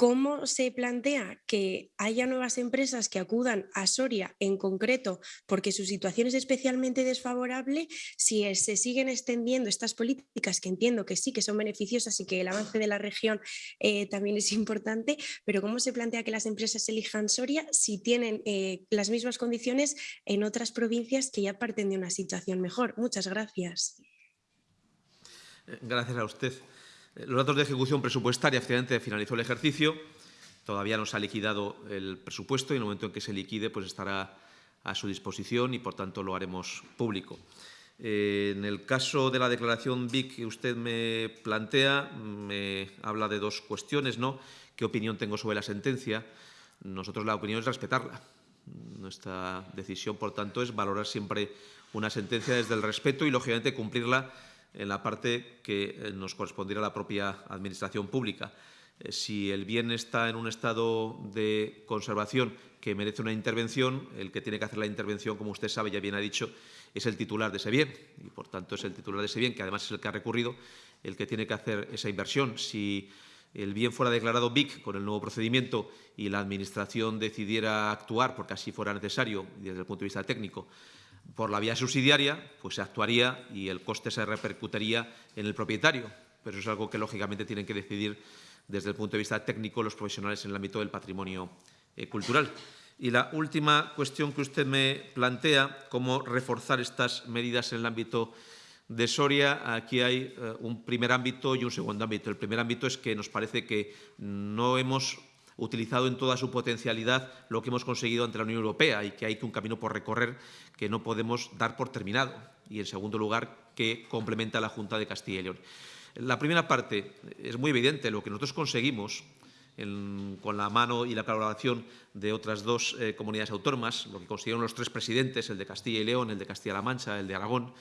¿Cómo se plantea que haya nuevas empresas que acudan a Soria en concreto porque su situación es especialmente desfavorable si se siguen extendiendo estas políticas que entiendo que sí que son beneficiosas y que el avance de la región eh, también es importante, pero cómo se plantea que las empresas elijan Soria si tienen eh, las mismas condiciones en otras provincias que ya parten de una situación mejor? Muchas gracias. Gracias a usted. Los datos de ejecución presupuestaria, efectivamente, finalizó el ejercicio. Todavía no se ha liquidado el presupuesto y en el momento en que se liquide pues estará a su disposición y, por tanto, lo haremos público. Eh, en el caso de la declaración BIC que usted me plantea, me habla de dos cuestiones. ¿no? ¿Qué opinión tengo sobre la sentencia? Nosotros la opinión es respetarla. Nuestra decisión, por tanto, es valorar siempre una sentencia desde el respeto y, lógicamente, cumplirla en la parte que eh, nos correspondiera a la propia Administración pública. Eh, si el bien está en un estado de conservación que merece una intervención, el que tiene que hacer la intervención, como usted sabe, ya bien ha dicho, es el titular de ese bien y, por tanto, es el titular de ese bien, que además es el que ha recurrido, el que tiene que hacer esa inversión. Si el bien fuera declarado BIC con el nuevo procedimiento y la Administración decidiera actuar, porque así fuera necesario desde el punto de vista técnico, por la vía subsidiaria, pues se actuaría y el coste se repercutiría en el propietario. Pero eso es algo que, lógicamente, tienen que decidir desde el punto de vista técnico los profesionales en el ámbito del patrimonio eh, cultural. Y la última cuestión que usted me plantea, cómo reforzar estas medidas en el ámbito de Soria, aquí hay eh, un primer ámbito y un segundo ámbito. El primer ámbito es que nos parece que no hemos utilizado en toda su potencialidad lo que hemos conseguido ante la Unión Europea y que hay un camino por recorrer que no podemos dar por terminado. Y, en segundo lugar, que complementa la Junta de Castilla y León. La primera parte es muy evidente. Lo que nosotros conseguimos con la mano y la colaboración de otras dos eh, comunidades autónomas, lo que consiguieron los tres presidentes, el de Castilla y León, el de Castilla-La Mancha, el de Aragón,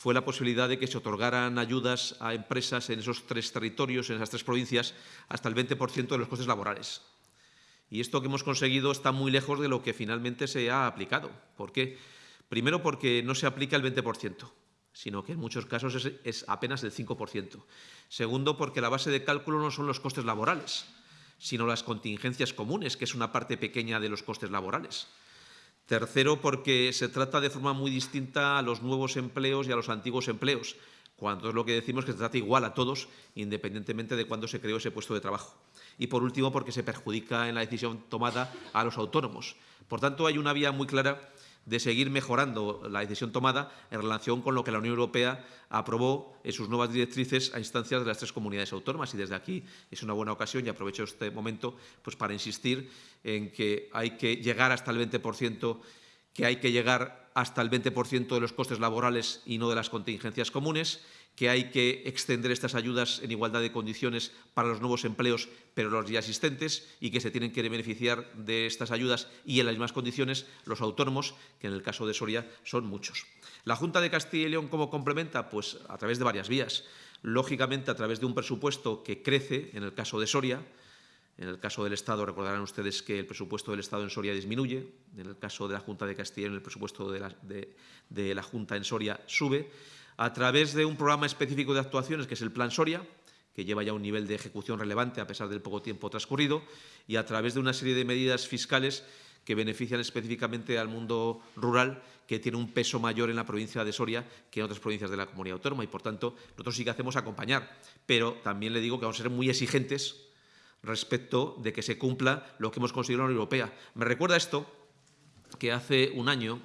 fue la posibilidad de que se otorgaran ayudas a empresas en esos tres territorios, en esas tres provincias, hasta el 20% de los costes laborales. Y esto que hemos conseguido está muy lejos de lo que finalmente se ha aplicado. ¿Por qué? Primero porque no se aplica el 20%, sino que en muchos casos es, es apenas el 5%. Segundo, porque la base de cálculo no son los costes laborales, sino las contingencias comunes, que es una parte pequeña de los costes laborales. Tercero, porque se trata de forma muy distinta a los nuevos empleos y a los antiguos empleos, cuando es lo que decimos que se trata igual a todos, independientemente de cuándo se creó ese puesto de trabajo. Y por último, porque se perjudica en la decisión tomada a los autónomos. Por tanto, hay una vía muy clara de seguir mejorando la decisión tomada en relación con lo que la Unión Europea aprobó en sus nuevas directrices a instancias de las tres comunidades autónomas. Y desde aquí es una buena ocasión, y aprovecho este momento pues, para insistir en que hay que llegar hasta el 20%, que hay que llegar hasta el 20% de los costes laborales y no de las contingencias comunes, que hay que extender estas ayudas en igualdad de condiciones para los nuevos empleos, pero los ya existentes, y que se tienen que beneficiar de estas ayudas y en las mismas condiciones los autónomos, que en el caso de Soria son muchos. La Junta de Castilla y León, ¿cómo complementa? Pues a través de varias vías. Lógicamente, a través de un presupuesto que crece, en el caso de Soria, en el caso del Estado, recordarán ustedes que el presupuesto del Estado en Soria disminuye. En el caso de la Junta de Castilla el presupuesto de la Junta en Soria sube a través de un programa específico de actuaciones que es el Plan Soria, que lleva ya un nivel de ejecución relevante a pesar del poco tiempo transcurrido, y a través de una serie de medidas fiscales que benefician específicamente al mundo rural, que tiene un peso mayor en la provincia de Soria que en otras provincias de la comunidad autónoma. Y, por tanto, nosotros sí que hacemos acompañar. Pero también le digo que vamos a ser muy exigentes respecto de que se cumpla lo que hemos conseguido en la Unión Europea. Me recuerda esto que hace un año,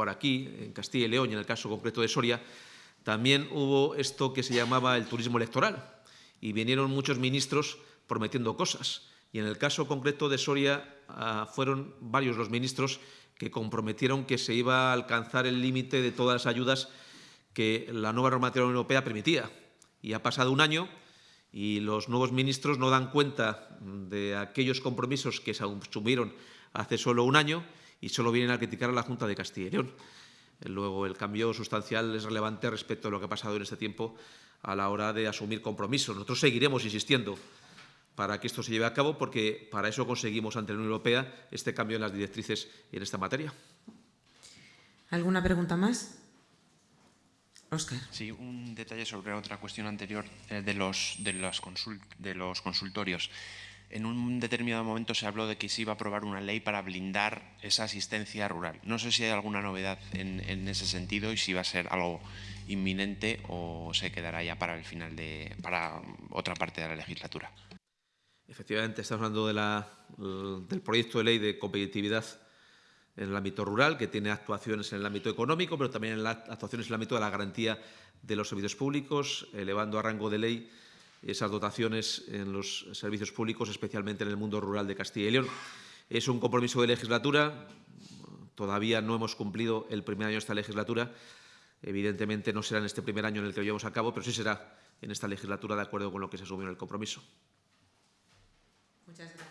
por aquí, en Castilla y León y en el caso concreto de Soria, también hubo esto que se llamaba el turismo electoral y vinieron muchos ministros prometiendo cosas. Y en el caso concreto de Soria uh, fueron varios los ministros que comprometieron que se iba a alcanzar el límite de todas las ayudas que la nueva normativa europea permitía. Y ha pasado un año y los nuevos ministros no dan cuenta de aquellos compromisos que se asumieron hace solo un año y solo vienen a criticar a la Junta de Castilla y León. Luego, el cambio sustancial es relevante respecto a lo que ha pasado en este tiempo a la hora de asumir compromisos. Nosotros seguiremos insistiendo para que esto se lleve a cabo, porque para eso conseguimos ante la Unión Europea este cambio en las directrices en esta materia. ¿Alguna pregunta más? Óscar. Sí, un detalle sobre otra cuestión anterior eh, de, los, de, los consult, de los consultorios en un determinado momento se habló de que se iba a aprobar una ley para blindar esa asistencia rural. No sé si hay alguna novedad en, ese sentido y si va a ser algo inminente o se quedará ya para el final de para otra parte de la legislatura. Efectivamente, estamos hablando de la, del proyecto de ley de competitividad en el ámbito rural, que tiene actuaciones en el ámbito económico, pero también en las actuaciones en el ámbito de la garantía de los servicios públicos, elevando a rango de ley esas dotaciones en los servicios públicos, especialmente en el mundo rural de Castilla y León. Es un compromiso de legislatura, todavía no hemos cumplido el primer año de esta legislatura, evidentemente no será en este primer año en el que lo llevamos a cabo, pero sí será en esta legislatura de acuerdo con lo que se asumió en el compromiso. Muchas gracias.